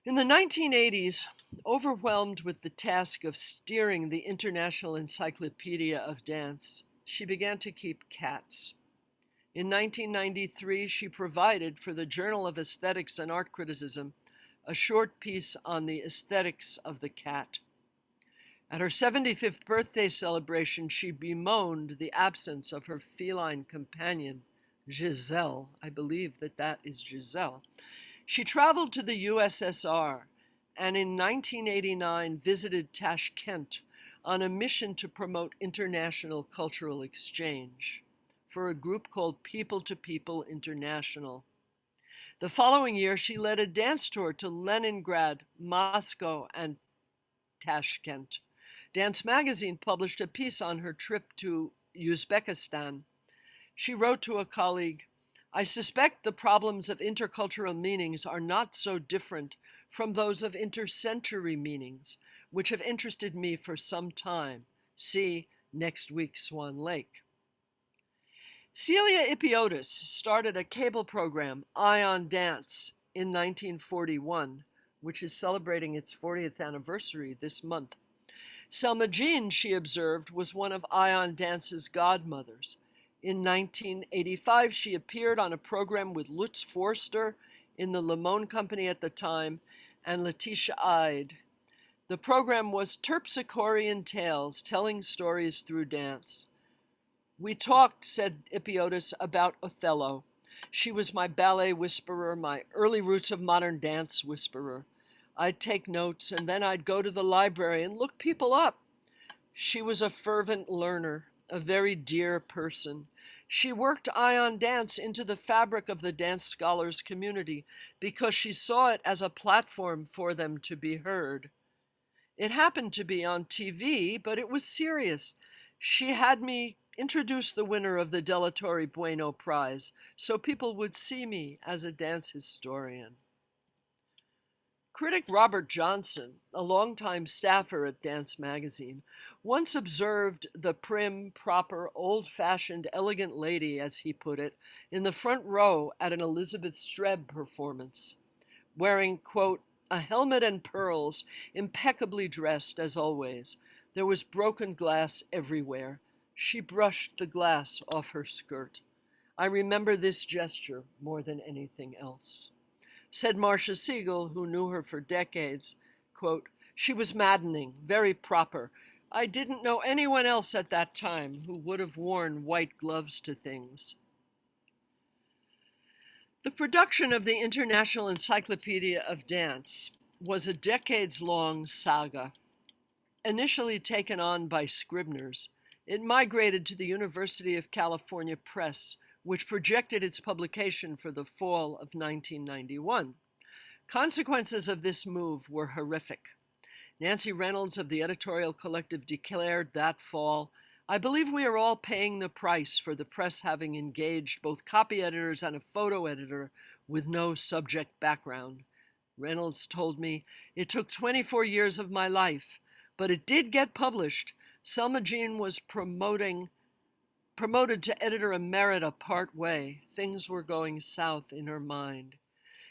In the 1980s, overwhelmed with the task of steering the International Encyclopedia of Dance, she began to keep cats. In 1993, she provided for the Journal of Aesthetics and Art Criticism a short piece on the aesthetics of the cat. At her 75th birthday celebration, she bemoaned the absence of her feline companion, Giselle. I believe that that is Giselle, she traveled to the USSR and in 1989 visited Tashkent, on a mission to promote international cultural exchange for a group called People to People International. The following year, she led a dance tour to Leningrad, Moscow, and Tashkent. Dance Magazine published a piece on her trip to Uzbekistan. She wrote to a colleague, I suspect the problems of intercultural meanings are not so different from those of intercentury meanings, which have interested me for some time. See next week, Swan Lake. Celia Ipiotis started a cable program, Eye on Dance, in 1941, which is celebrating its 40th anniversary this month. Selma Jean, she observed, was one of Eye on Dance's godmothers. In 1985, she appeared on a program with Lutz Forster in the Limon Company at the time and Letitia Ide. The program was Terpsichorean Tales, telling stories through dance. We talked, said Ipiotis, about Othello. She was my ballet whisperer, my early roots of modern dance whisperer. I'd take notes and then I'd go to the library and look people up. She was a fervent learner, a very dear person. She worked Eye on Dance into the fabric of the dance scholars community because she saw it as a platform for them to be heard. It happened to be on TV, but it was serious. She had me introduce the winner of the de la Torre Bueno Prize so people would see me as a dance historian. Critic Robert Johnson, a longtime staffer at Dance Magazine, once observed the prim, proper, old fashioned, elegant lady, as he put it, in the front row at an Elizabeth Streb performance, wearing, quote, a helmet and pearls, impeccably dressed as always. There was broken glass everywhere. She brushed the glass off her skirt. I remember this gesture more than anything else. Said Marcia Siegel, who knew her for decades, quote, she was maddening, very proper. I didn't know anyone else at that time who would have worn white gloves to things. The production of the International Encyclopedia of Dance was a decades long saga. Initially taken on by Scribner's, it migrated to the University of California Press, which projected its publication for the fall of 1991. Consequences of this move were horrific. Nancy Reynolds of the editorial collective declared that fall I believe we are all paying the price for the press having engaged both copy editors and a photo editor with no subject background. Reynolds told me, It took 24 years of my life, but it did get published. Selma Jean was promoting promoted to editor emerita part way. Things were going south in her mind.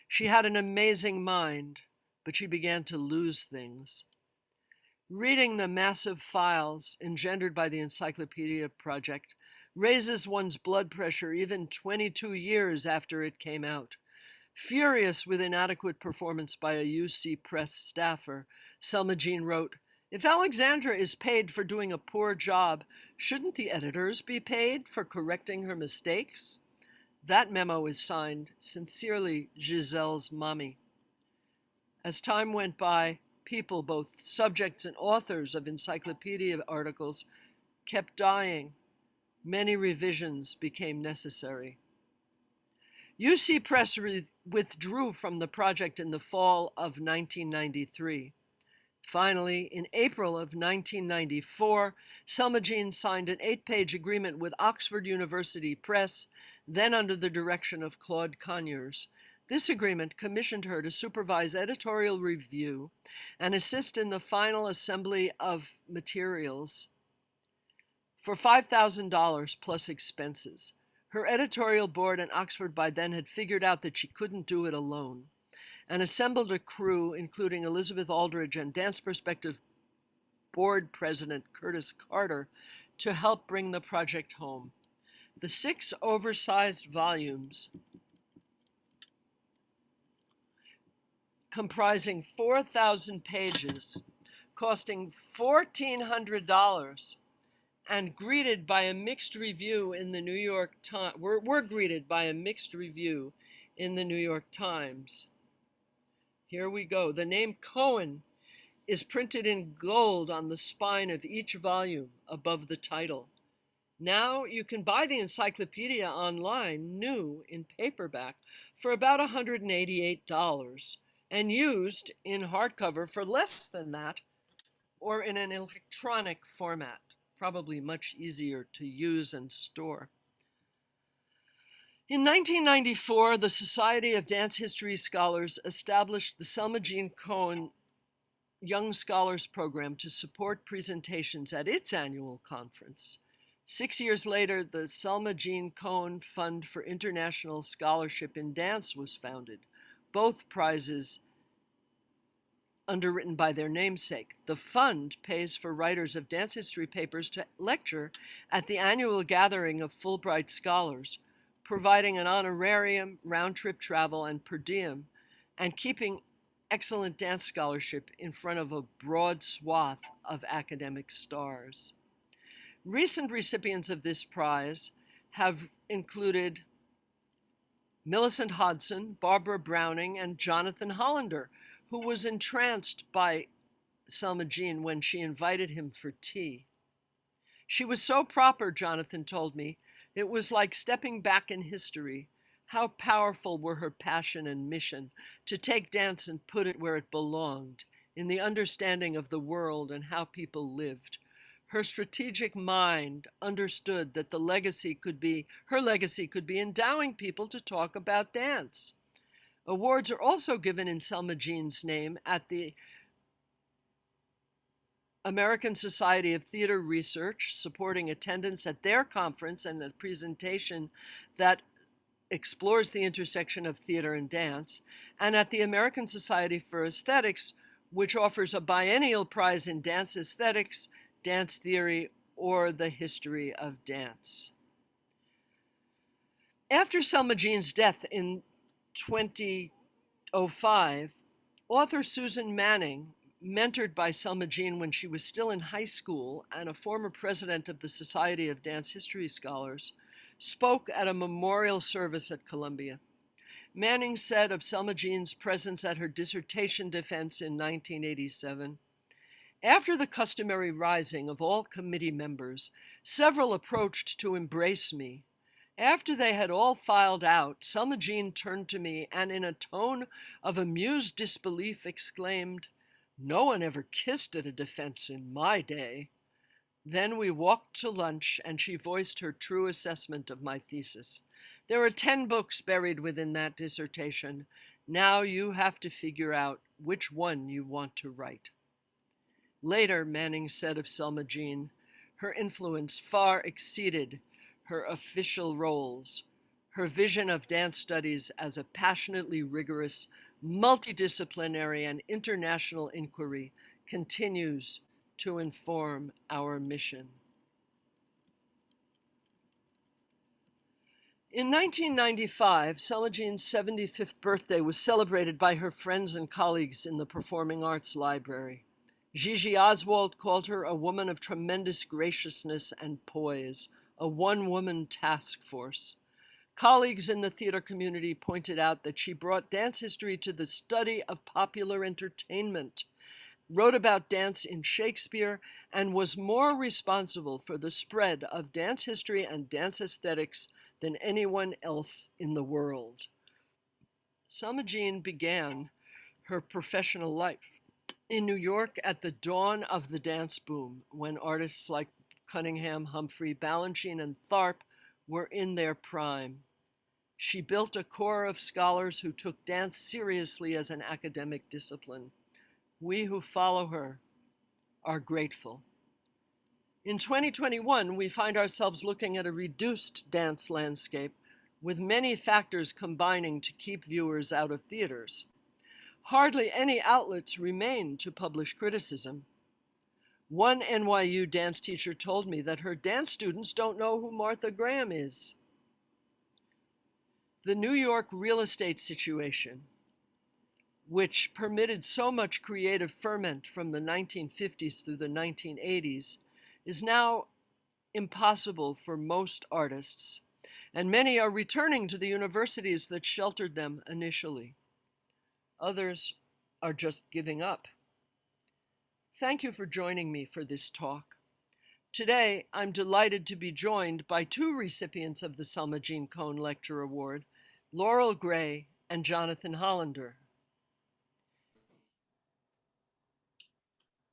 She had an amazing mind, but she began to lose things. Reading the massive files engendered by the Encyclopedia Project raises one's blood pressure even 22 years after it came out. Furious with inadequate performance by a UC Press staffer, Selma Jean wrote, If Alexandra is paid for doing a poor job, shouldn't the editors be paid for correcting her mistakes? That memo is signed, Sincerely, Giselle's Mommy. As time went by, people, both subjects and authors of encyclopedia articles, kept dying. Many revisions became necessary. UC Press withdrew from the project in the fall of 1993. Finally, in April of 1994, Selma Jean signed an eight page agreement with Oxford University Press, then under the direction of Claude Conyers, this agreement commissioned her to supervise editorial review and assist in the final assembly of materials for $5,000 plus expenses. Her editorial board and Oxford by then had figured out that she couldn't do it alone and assembled a crew including Elizabeth Aldridge and Dance Perspective board president Curtis Carter to help bring the project home. The six oversized volumes comprising 4,000 pages, costing $1,400, and greeted by a mixed review in the New York Times. Were, were greeted by a mixed review in the New York Times. Here we go. The name Cohen is printed in gold on the spine of each volume above the title. Now you can buy the encyclopedia online, new in paperback, for about $188 and used in hardcover for less than that or in an electronic format, probably much easier to use and store. In 1994, the Society of Dance History Scholars established the Selma Jean Cohen Young Scholars Program to support presentations at its annual conference. Six years later, the Selma Jean Cohen Fund for International Scholarship in Dance was founded. Both prizes underwritten by their namesake. The fund pays for writers of dance history papers to lecture at the annual gathering of Fulbright scholars, providing an honorarium, round trip travel, and per diem, and keeping excellent dance scholarship in front of a broad swath of academic stars. Recent recipients of this prize have included Millicent Hodson, Barbara Browning, and Jonathan Hollander, who was entranced by Selma Jean when she invited him for tea. She was so proper, Jonathan told me, it was like stepping back in history. How powerful were her passion and mission to take dance and put it where it belonged, in the understanding of the world and how people lived. Her strategic mind understood that the legacy could be, her legacy could be endowing people to talk about dance. Awards are also given in Selma Jean's name at the American Society of Theater Research, supporting attendance at their conference and a presentation that explores the intersection of theater and dance, and at the American Society for Aesthetics, which offers a biennial prize in dance aesthetics dance theory, or the history of dance. After Selma Jean's death in 2005, author Susan Manning, mentored by Selma Jean when she was still in high school and a former president of the Society of Dance History Scholars, spoke at a memorial service at Columbia. Manning said of Selma Jean's presence at her dissertation defense in 1987 after the customary rising of all committee members, several approached to embrace me. After they had all filed out, Selma Jean turned to me and in a tone of amused disbelief exclaimed, No one ever kissed at a defense in my day. Then we walked to lunch and she voiced her true assessment of my thesis. There are 10 books buried within that dissertation. Now you have to figure out which one you want to write. Later, Manning said of Selma Jean, her influence far exceeded her official roles. Her vision of dance studies as a passionately rigorous, multidisciplinary, and international inquiry continues to inform our mission. In 1995, Selma Jean's 75th birthday was celebrated by her friends and colleagues in the Performing Arts Library. Gigi Oswald called her a woman of tremendous graciousness and poise, a one woman task force. Colleagues in the theater community pointed out that she brought dance history to the study of popular entertainment, wrote about dance in Shakespeare, and was more responsible for the spread of dance history and dance aesthetics than anyone else in the world. Selma Jean began her professional life in New York at the dawn of the dance boom, when artists like Cunningham, Humphrey, Balanchine, and Tharp were in their prime. She built a core of scholars who took dance seriously as an academic discipline. We who follow her are grateful. In 2021, we find ourselves looking at a reduced dance landscape with many factors combining to keep viewers out of theaters. Hardly any outlets remain to publish criticism. One NYU dance teacher told me that her dance students don't know who Martha Graham is. The New York real estate situation, which permitted so much creative ferment from the 1950s through the 1980s, is now impossible for most artists, and many are returning to the universities that sheltered them initially. Others are just giving up. Thank you for joining me for this talk. Today, I'm delighted to be joined by two recipients of the Selma Jean Cohen Lecture Award, Laurel Gray and Jonathan Hollander.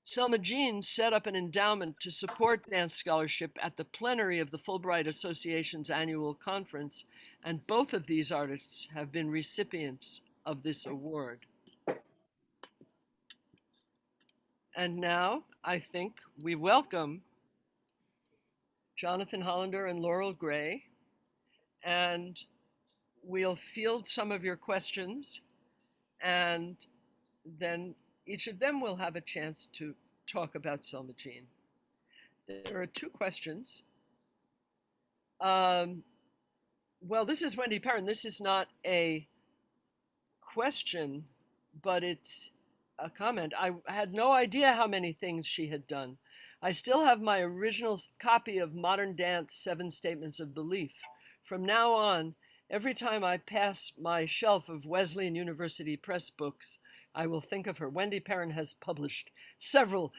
Selma Jean set up an endowment to support dance scholarship at the plenary of the Fulbright Association's annual conference, and both of these artists have been recipients of this award. And now I think we welcome Jonathan Hollander and Laurel Gray, and we'll field some of your questions, and then each of them will have a chance to talk about Selma Jean. There are two questions. Um, well, this is Wendy Perron. This is not a question, but it's a comment. I had no idea how many things she had done. I still have my original copy of Modern Dance Seven Statements of Belief. From now on, every time I pass my shelf of Wesleyan University Press books, I will think of her. Wendy Perron has published several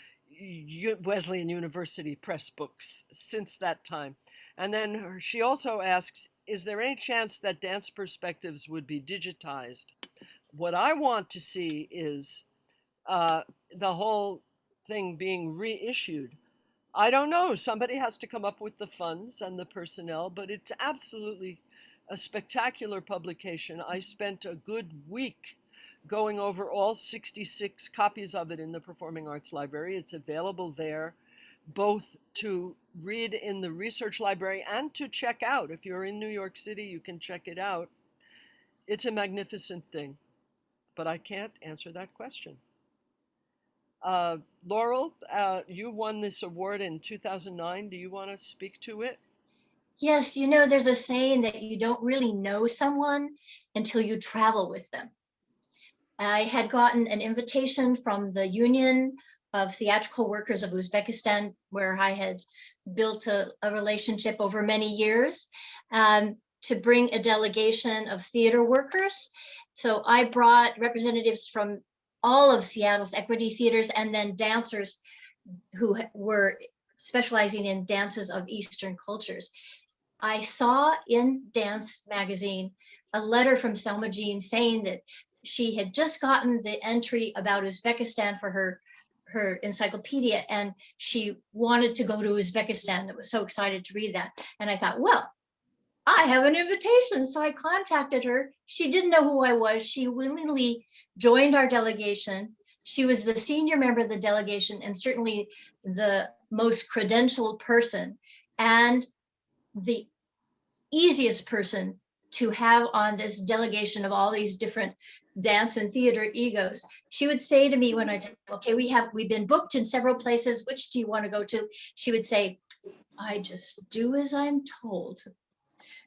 Wesleyan University Press books since that time. And then she also asks, is there any chance that dance perspectives would be digitized? What I want to see is uh, the whole thing being reissued. I don't know. Somebody has to come up with the funds and the personnel, but it's absolutely a spectacular publication. I spent a good week going over all 66 copies of it in the Performing Arts Library. It's available there both to read in the research library and to check out. If you're in New York City, you can check it out. It's a magnificent thing, but I can't answer that question. Uh, Laurel, uh, you won this award in 2009. Do you want to speak to it? Yes, you know, there's a saying that you don't really know someone until you travel with them. I had gotten an invitation from the Union of Theatrical Workers of Uzbekistan, where I had built a, a relationship over many years, um, to bring a delegation of theater workers. So I brought representatives from all of Seattle's equity theaters and then dancers who were specializing in dances of Eastern cultures. I saw in Dance magazine a letter from Selma Jean saying that she had just gotten the entry about Uzbekistan for her her encyclopedia and she wanted to go to Uzbekistan. I was so excited to read that. And I thought, well, I have an invitation. So I contacted her. She didn't know who I was. She willingly joined our delegation. She was the senior member of the delegation and certainly the most credentialed person and the easiest person to have on this delegation of all these different dance and theater egos. She would say to me when I said, okay, we have, we've been booked in several places. Which do you want to go to? She would say, I just do as I'm told.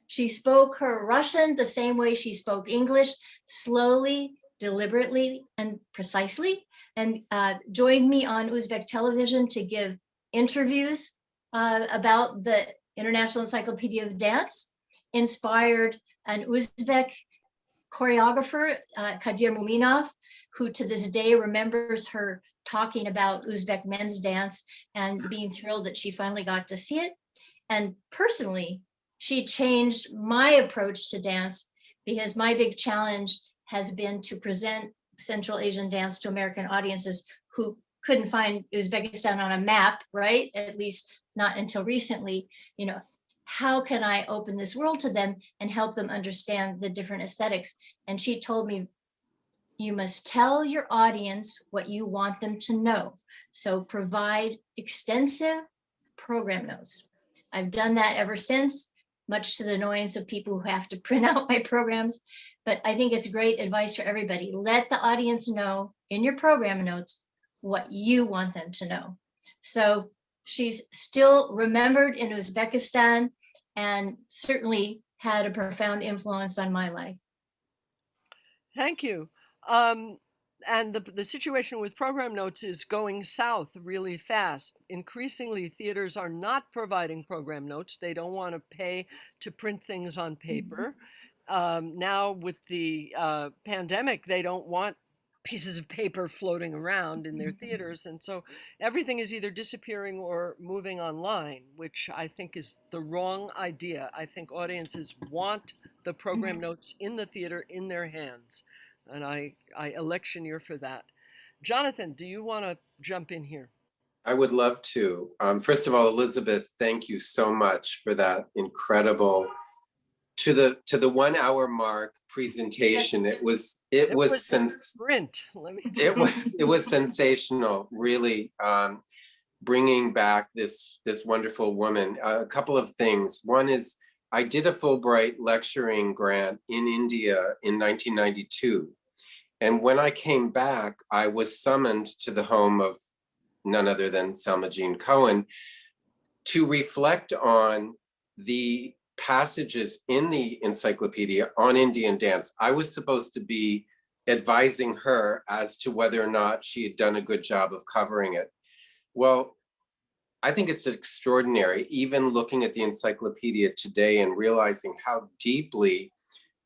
She spoke her Russian the same way she spoke English, slowly, deliberately, and precisely, and uh, joined me on Uzbek television to give interviews uh, about the International Encyclopedia of Dance, inspired an Uzbek choreographer, uh, Kadir Muminov, who to this day remembers her talking about Uzbek men's dance and being thrilled that she finally got to see it. And personally, she changed my approach to dance because my big challenge has been to present Central Asian dance to American audiences who couldn't find Uzbekistan on a map, right? At least not until recently, you know, how can I open this world to them and help them understand the different aesthetics? And she told me, you must tell your audience what you want them to know. So provide extensive program notes. I've done that ever since much to the annoyance of people who have to print out my programs. But I think it's great advice for everybody. Let the audience know in your program notes what you want them to know. So she's still remembered in Uzbekistan and certainly had a profound influence on my life. Thank you. Um, and the, the situation with program notes is going south really fast. Increasingly, theaters are not providing program notes. They don't want to pay to print things on paper. Mm -hmm. um, now, with the uh, pandemic, they don't want pieces of paper floating around in their theaters. And so everything is either disappearing or moving online, which I think is the wrong idea. I think audiences want the program notes in the theater in their hands. And I, I electioneer for that. Jonathan, do you want to jump in here? I would love to. Um, first of all, Elizabeth, thank you so much for that incredible to the to the one hour mark presentation. It was it, It was, was a since Sprint, let me it was it was sensational really um bringing back this this wonderful woman a couple of things one is i did a fulbright lecturing grant in india in 1992 and when i came back i was summoned to the home of none other than selma jean cohen to reflect on the passages in the encyclopedia on indian dance i was supposed to be advising her as to whether or not she had done a good job of covering it. Well, I think it's extraordinary, even looking at the encyclopedia today and realizing how deeply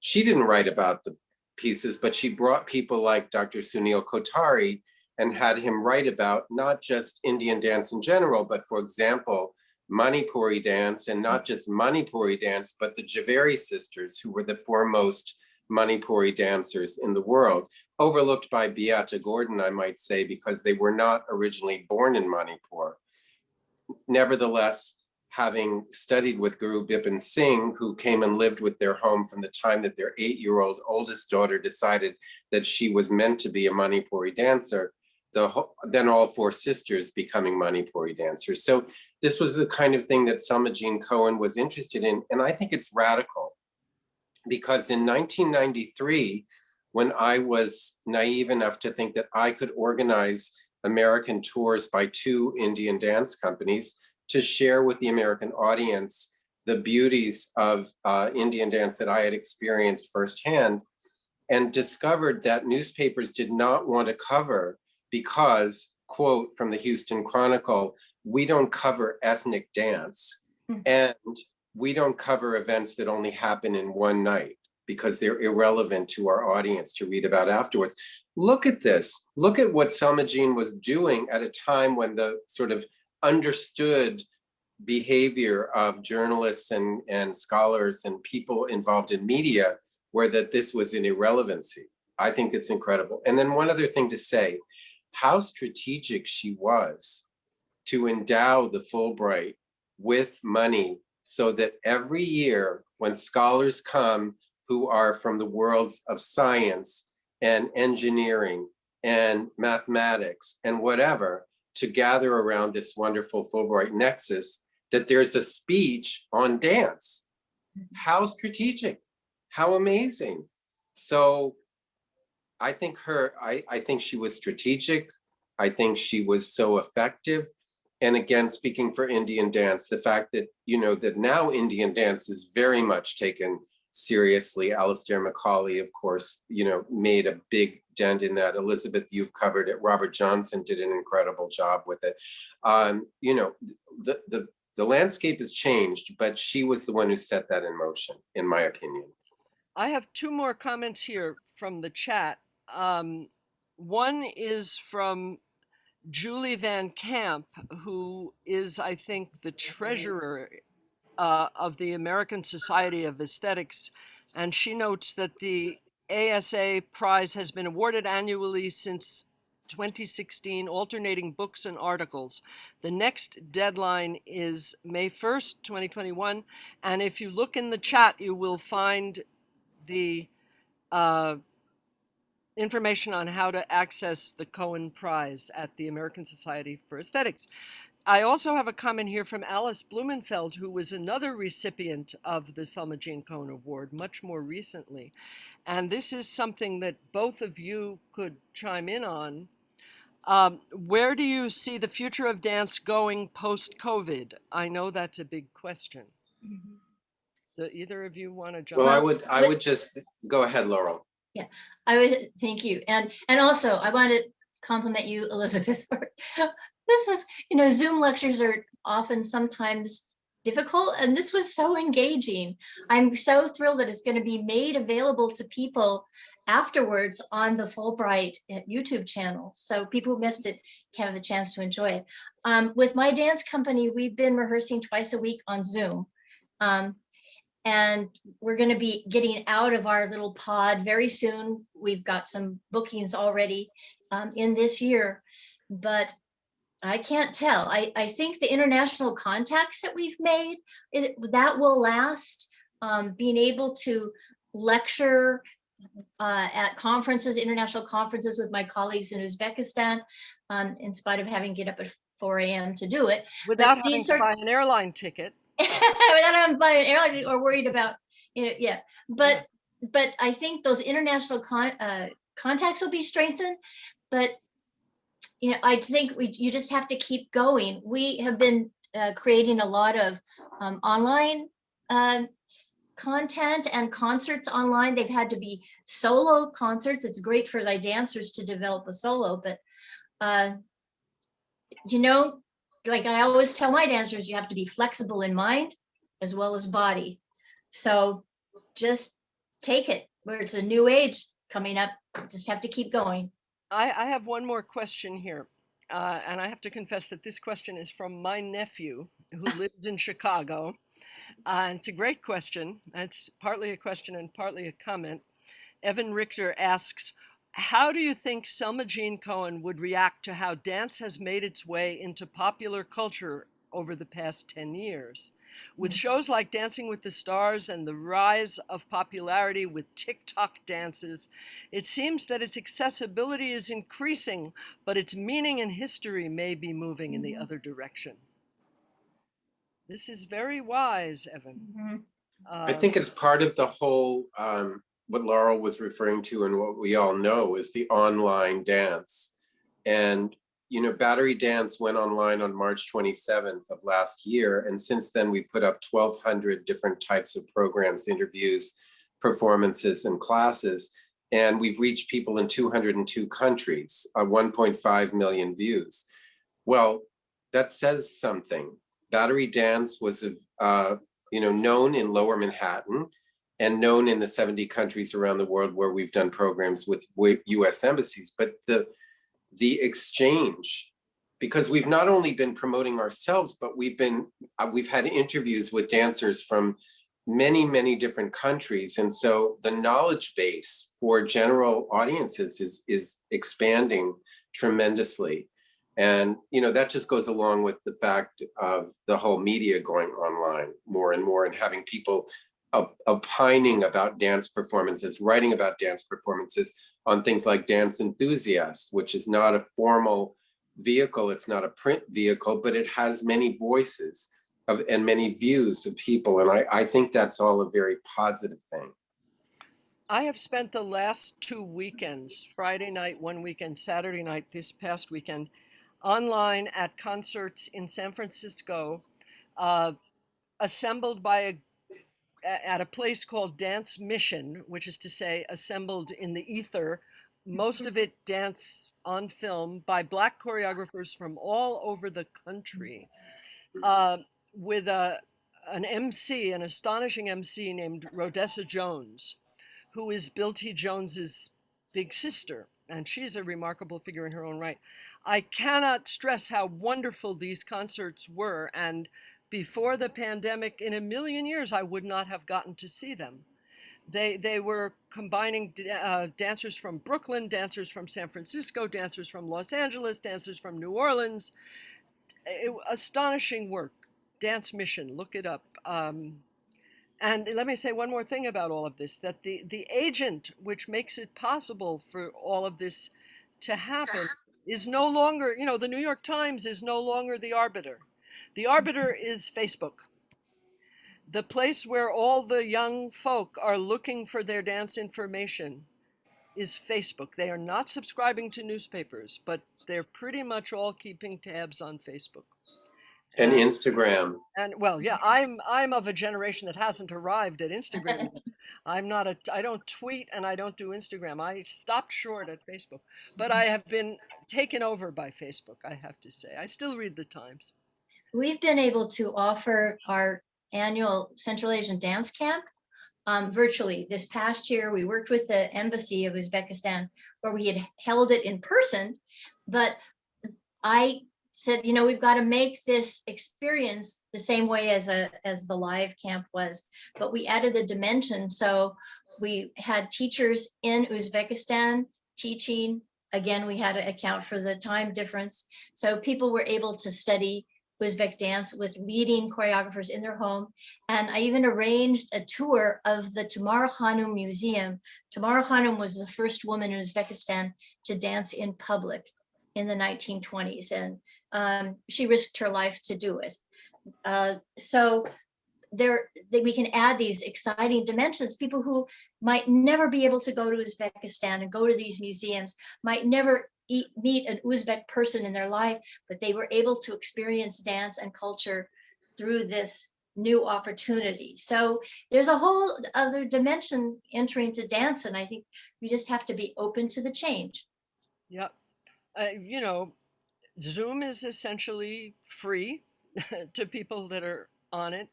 she didn't write about the pieces, but she brought people like Dr. Sunil Kothari and had him write about not just Indian dance in general, but for example, Manipuri dance and not just Manipuri dance, but the Jhaveri sisters who were the foremost Manipuri dancers in the world, overlooked by Beate Gordon, I might say, because they were not originally born in Manipur. Nevertheless, having studied with Guru Bipin Singh, who came and lived with their home from the time that their eight-year-old oldest daughter decided that she was meant to be a Manipuri dancer, the then all four sisters becoming Manipuri dancers. So this was the kind of thing that Selma Jean Cohen was interested in, and I think it's radical because in 1993, when I was naive enough to think that I could organize American tours by two Indian dance companies to share with the American audience the beauties of uh, Indian dance that I had experienced firsthand and discovered that newspapers did not want to cover because, quote from the Houston Chronicle, we don't cover ethnic dance. Mm. And we don't cover events that only happen in one night because they're irrelevant to our audience to read about afterwards. Look at this. Look at what Selma Jean was doing at a time when the sort of understood behavior of journalists and, and scholars and people involved in media were that this was an irrelevancy. I think it's incredible. And then one other thing to say, how strategic she was to endow the Fulbright with money so that every year when scholars come who are from the worlds of science and engineering and mathematics and whatever to gather around this wonderful Fulbright nexus, that there's a speech on dance. How strategic, how amazing. So I think her, I, I think she was strategic. I think she was so effective and again, speaking for Indian dance, the fact that, you know, that now Indian dance is very much taken seriously. Alastair Macaulay, of course, you know, made a big dent in that. Elizabeth, you've covered it. Robert Johnson did an incredible job with it. Um, you know, the, the, the landscape has changed, but she was the one who set that in motion, in my opinion. I have two more comments here from the chat. Um, one is from Julie Van Camp, who is, I think, the treasurer uh, of the American Society of Aesthetics. And she notes that the ASA prize has been awarded annually since 2016, alternating books and articles. The next deadline is May 1st, 2021. And if you look in the chat, you will find the uh, information on how to access the Cohen Prize at the American Society for Aesthetics. I also have a comment here from Alice Blumenfeld, who was another recipient of the Selma Jean Cohen Award much more recently. And this is something that both of you could chime in on. Um, where do you see the future of dance going post COVID? I know that's a big question. Do either of you want to jump Well, I would, I would just, go ahead, Laurel. Yeah, I would, thank you. And, and also I want to compliment you, Elizabeth, for, this is, you know, Zoom lectures are often sometimes difficult and this was so engaging. I'm so thrilled that it's going to be made available to people afterwards on the Fulbright uh, YouTube channel. So people who missed it can have a chance to enjoy it. Um, with my dance company, we've been rehearsing twice a week on Zoom. Um, and we're going to be getting out of our little pod very soon. We've got some bookings already um, in this year, but I can't tell. I, I think the international contacts that we've made, it, that will last. Um, being able to lecture uh, at conferences, international conferences with my colleagues in Uzbekistan, um, in spite of having to get up at 4 a.m. to do it. Without having these to buy an airline ticket. without having to buy an airline ticket, or worried about, you know, yeah. But but I think those international con uh, contacts will be strengthened. But you know, I think we you just have to keep going. We have been uh, creating a lot of um, online uh, content and concerts online. They've had to be solo concerts. It's great for like dancers to develop a solo, but uh, you know, like I always tell my dancers, you have to be flexible in mind as well as body. So just take it where it's a new age coming up. Just have to keep going. I, I have one more question here. Uh, and I have to confess that this question is from my nephew who lives in Chicago. Uh, and it's a great question. It's partly a question and partly a comment. Evan Richter asks, how do you think Selma Jean Cohen would react to how dance has made its way into popular culture over the past 10 years? With Mm. shows like Dancing with the Stars and the rise of popularity with TikTok dances, it seems that its accessibility is increasing, but its meaning and history may be moving in the Mhm. other direction. This is very wise, Evan. Mhm. I Uh, think it's part of the whole, um, what Laurel was referring to and what we all know is the online dance. And, you know, Battery Dance went online on March 27th of last year. And since then, we put up 1,200 different types of programs, interviews, performances, and classes. And we've reached people in 202 countries, uh, 1.5 million views. Well, that says something. Battery Dance was, uh, you know, known in Lower Manhattan and known in the 70 countries around the world where we've done programs with US embassies, but the, the exchange, because we've not only been promoting ourselves, but we've been, uh, we've had interviews with dancers from many, many different countries. And so the knowledge base for general audiences is, is expanding tremendously. And, you know, that just goes along with the fact of the whole media going online more and more and having people op- opining about dance performances, writing about dance performances on things like Dance Enthusiast, which is not a formal vehicle, it's not a print vehicle, but it has many voices of and many views of people. And I, I think that's all a very positive thing. I have spent the last two weekends, Friday night, one weekend, Saturday night, this past weekend, online at concerts in San Francisco, uh, assembled by a a- at a place called Dance Mission, which is to say, assembled in the ether, most of it dance on film by black choreographers from all over the country, uh, with a an MC, an astonishing MC named Rhodessa Jones, who is Bill T. Jones's big sister, and she's a remarkable figure in her own right. I cannot stress how wonderful these concerts were, and before the pandemic, in a million years, I would not have gotten to see them. They they were combining uh, dancers from Brooklyn, dancers from San Francisco, dancers from Los Angeles, dancers from New Orleans. It- astonishing work. Dance Mission, look it up. Um, and let me say one more thing about all of this: that the the agent which makes it possible for all of this to happen is no longer, you know, the New York Times is no longer the arbiter. The arbiter is Facebook. The place where all the young folk are looking for their dance information is Facebook. They are not subscribing to newspapers, but they're pretty much all keeping tabs on Facebook. And Instagram. And well, yeah, I'm I'm of a generation that hasn't arrived at Instagram. I'm not a I don't tweet and I don't do Instagram. I stopped short at Facebook, but I have been taken over by Facebook. I have to say, I still read the Times. We've been able to offer our annual Central Asian Dance Camp um, virtually. This past year, we worked with the embassy of Uzbekistan where we had held it in person, but I said, you know, we've got to make this experience the same way as a as the live camp was, but we added the dimension. So we had teachers in Uzbekistan teaching. Again, we had to account for the time difference. So people were able to study Uzbek dance with leading choreographers in their home. And I even arranged a tour of the Tamara Khanum Museum. Tamara Khanum was the first woman in Uzbekistan to dance in public in the 1920s. And um, she risked her life to do it. Uh, so there we can add these exciting dimensions. People who might never be able to go to Uzbekistan and go to these museums might never eat, meet an Uzbek person in their life, but they were able to experience dance and culture through this new opportunity. So there's a whole other dimension entering to dance, and I think we just have to be open to the change. Yep. Uh, you know, Zoom is essentially free to people that are on it,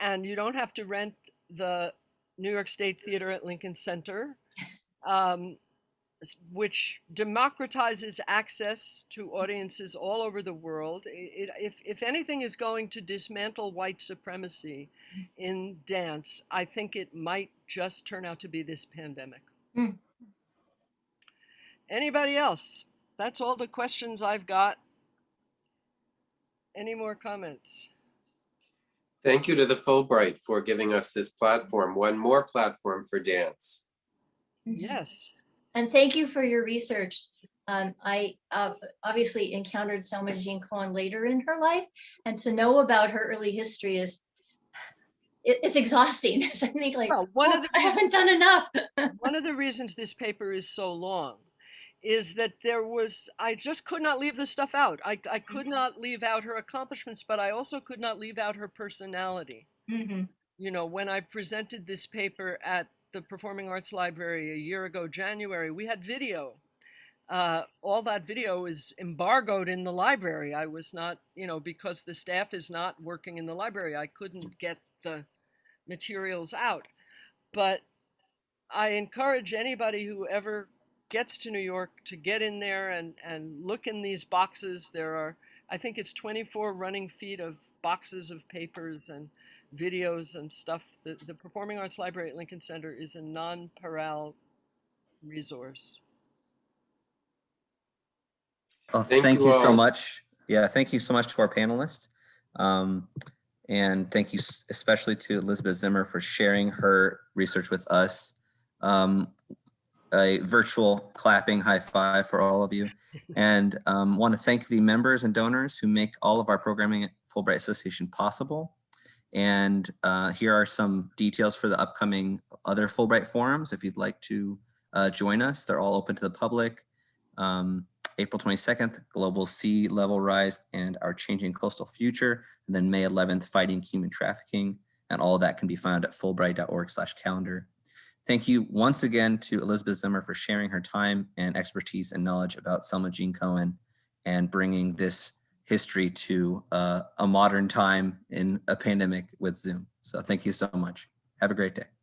and you don't have to rent the New York State Theater at Lincoln Center, um, which democratizes access to audiences all over the world. It, it, if, if anything is going to dismantle white supremacy in dance, I think it might just turn out to be this pandemic. Mm. Anybody else? That's all the questions I've got. Any more comments? Thank you to the Fulbright for giving us this platform, one more platform for dance. Yes. And thank you for your research. Um, I uh, obviously encountered Selma Jean Cohen later in her life, and to know about her early history is it- it's exhausting. I think like, Well, one "Oh, of the I haven't done enough. one of the reasons this paper is so long is that there was I just could not leave this stuff out. I, I could Mhm. not leave out her accomplishments, but I also could not leave out her personality. Mhm. You know, when I presented this paper at the Performing Arts Library a year ago, January, we had video. Uh, all that video is embargoed in the library. I was not, you know, because the staff is not working in the library, I couldn't get the materials out. But I encourage anybody who ever gets to New York to get in there and, and look in these boxes. There are, I think it's 24 running feet of boxes of papers and videos and stuff. The, the Performing Arts Library at Lincoln Center is a non-paral resource. Well, Thank thank you you so much. Yeah, thank you so much to our panelists. Um, and thank you especially to Elizabeth Zimmer for sharing her research with us. Um, a virtual clapping high five for all of you. And um, want to thank the members and donors who make all of our programming at Fulbright Association possible. And uh, here are some details for the upcoming other Fulbright forums. If you'd like to uh, join us, they're all open to the public. Um, April 22nd, Global Sea Level Rise and Our Changing Coastal Future. And then May 11th, Fighting Human Trafficking. And all that can be found at fulbright.org slash calendar. Thank you once again to Elizabeth Zimmer for sharing her time and expertise and knowledge about Selma Jean Cohen and bringing this history to uh, a modern time in a pandemic with Zoom. So thank you so much. Have a great day.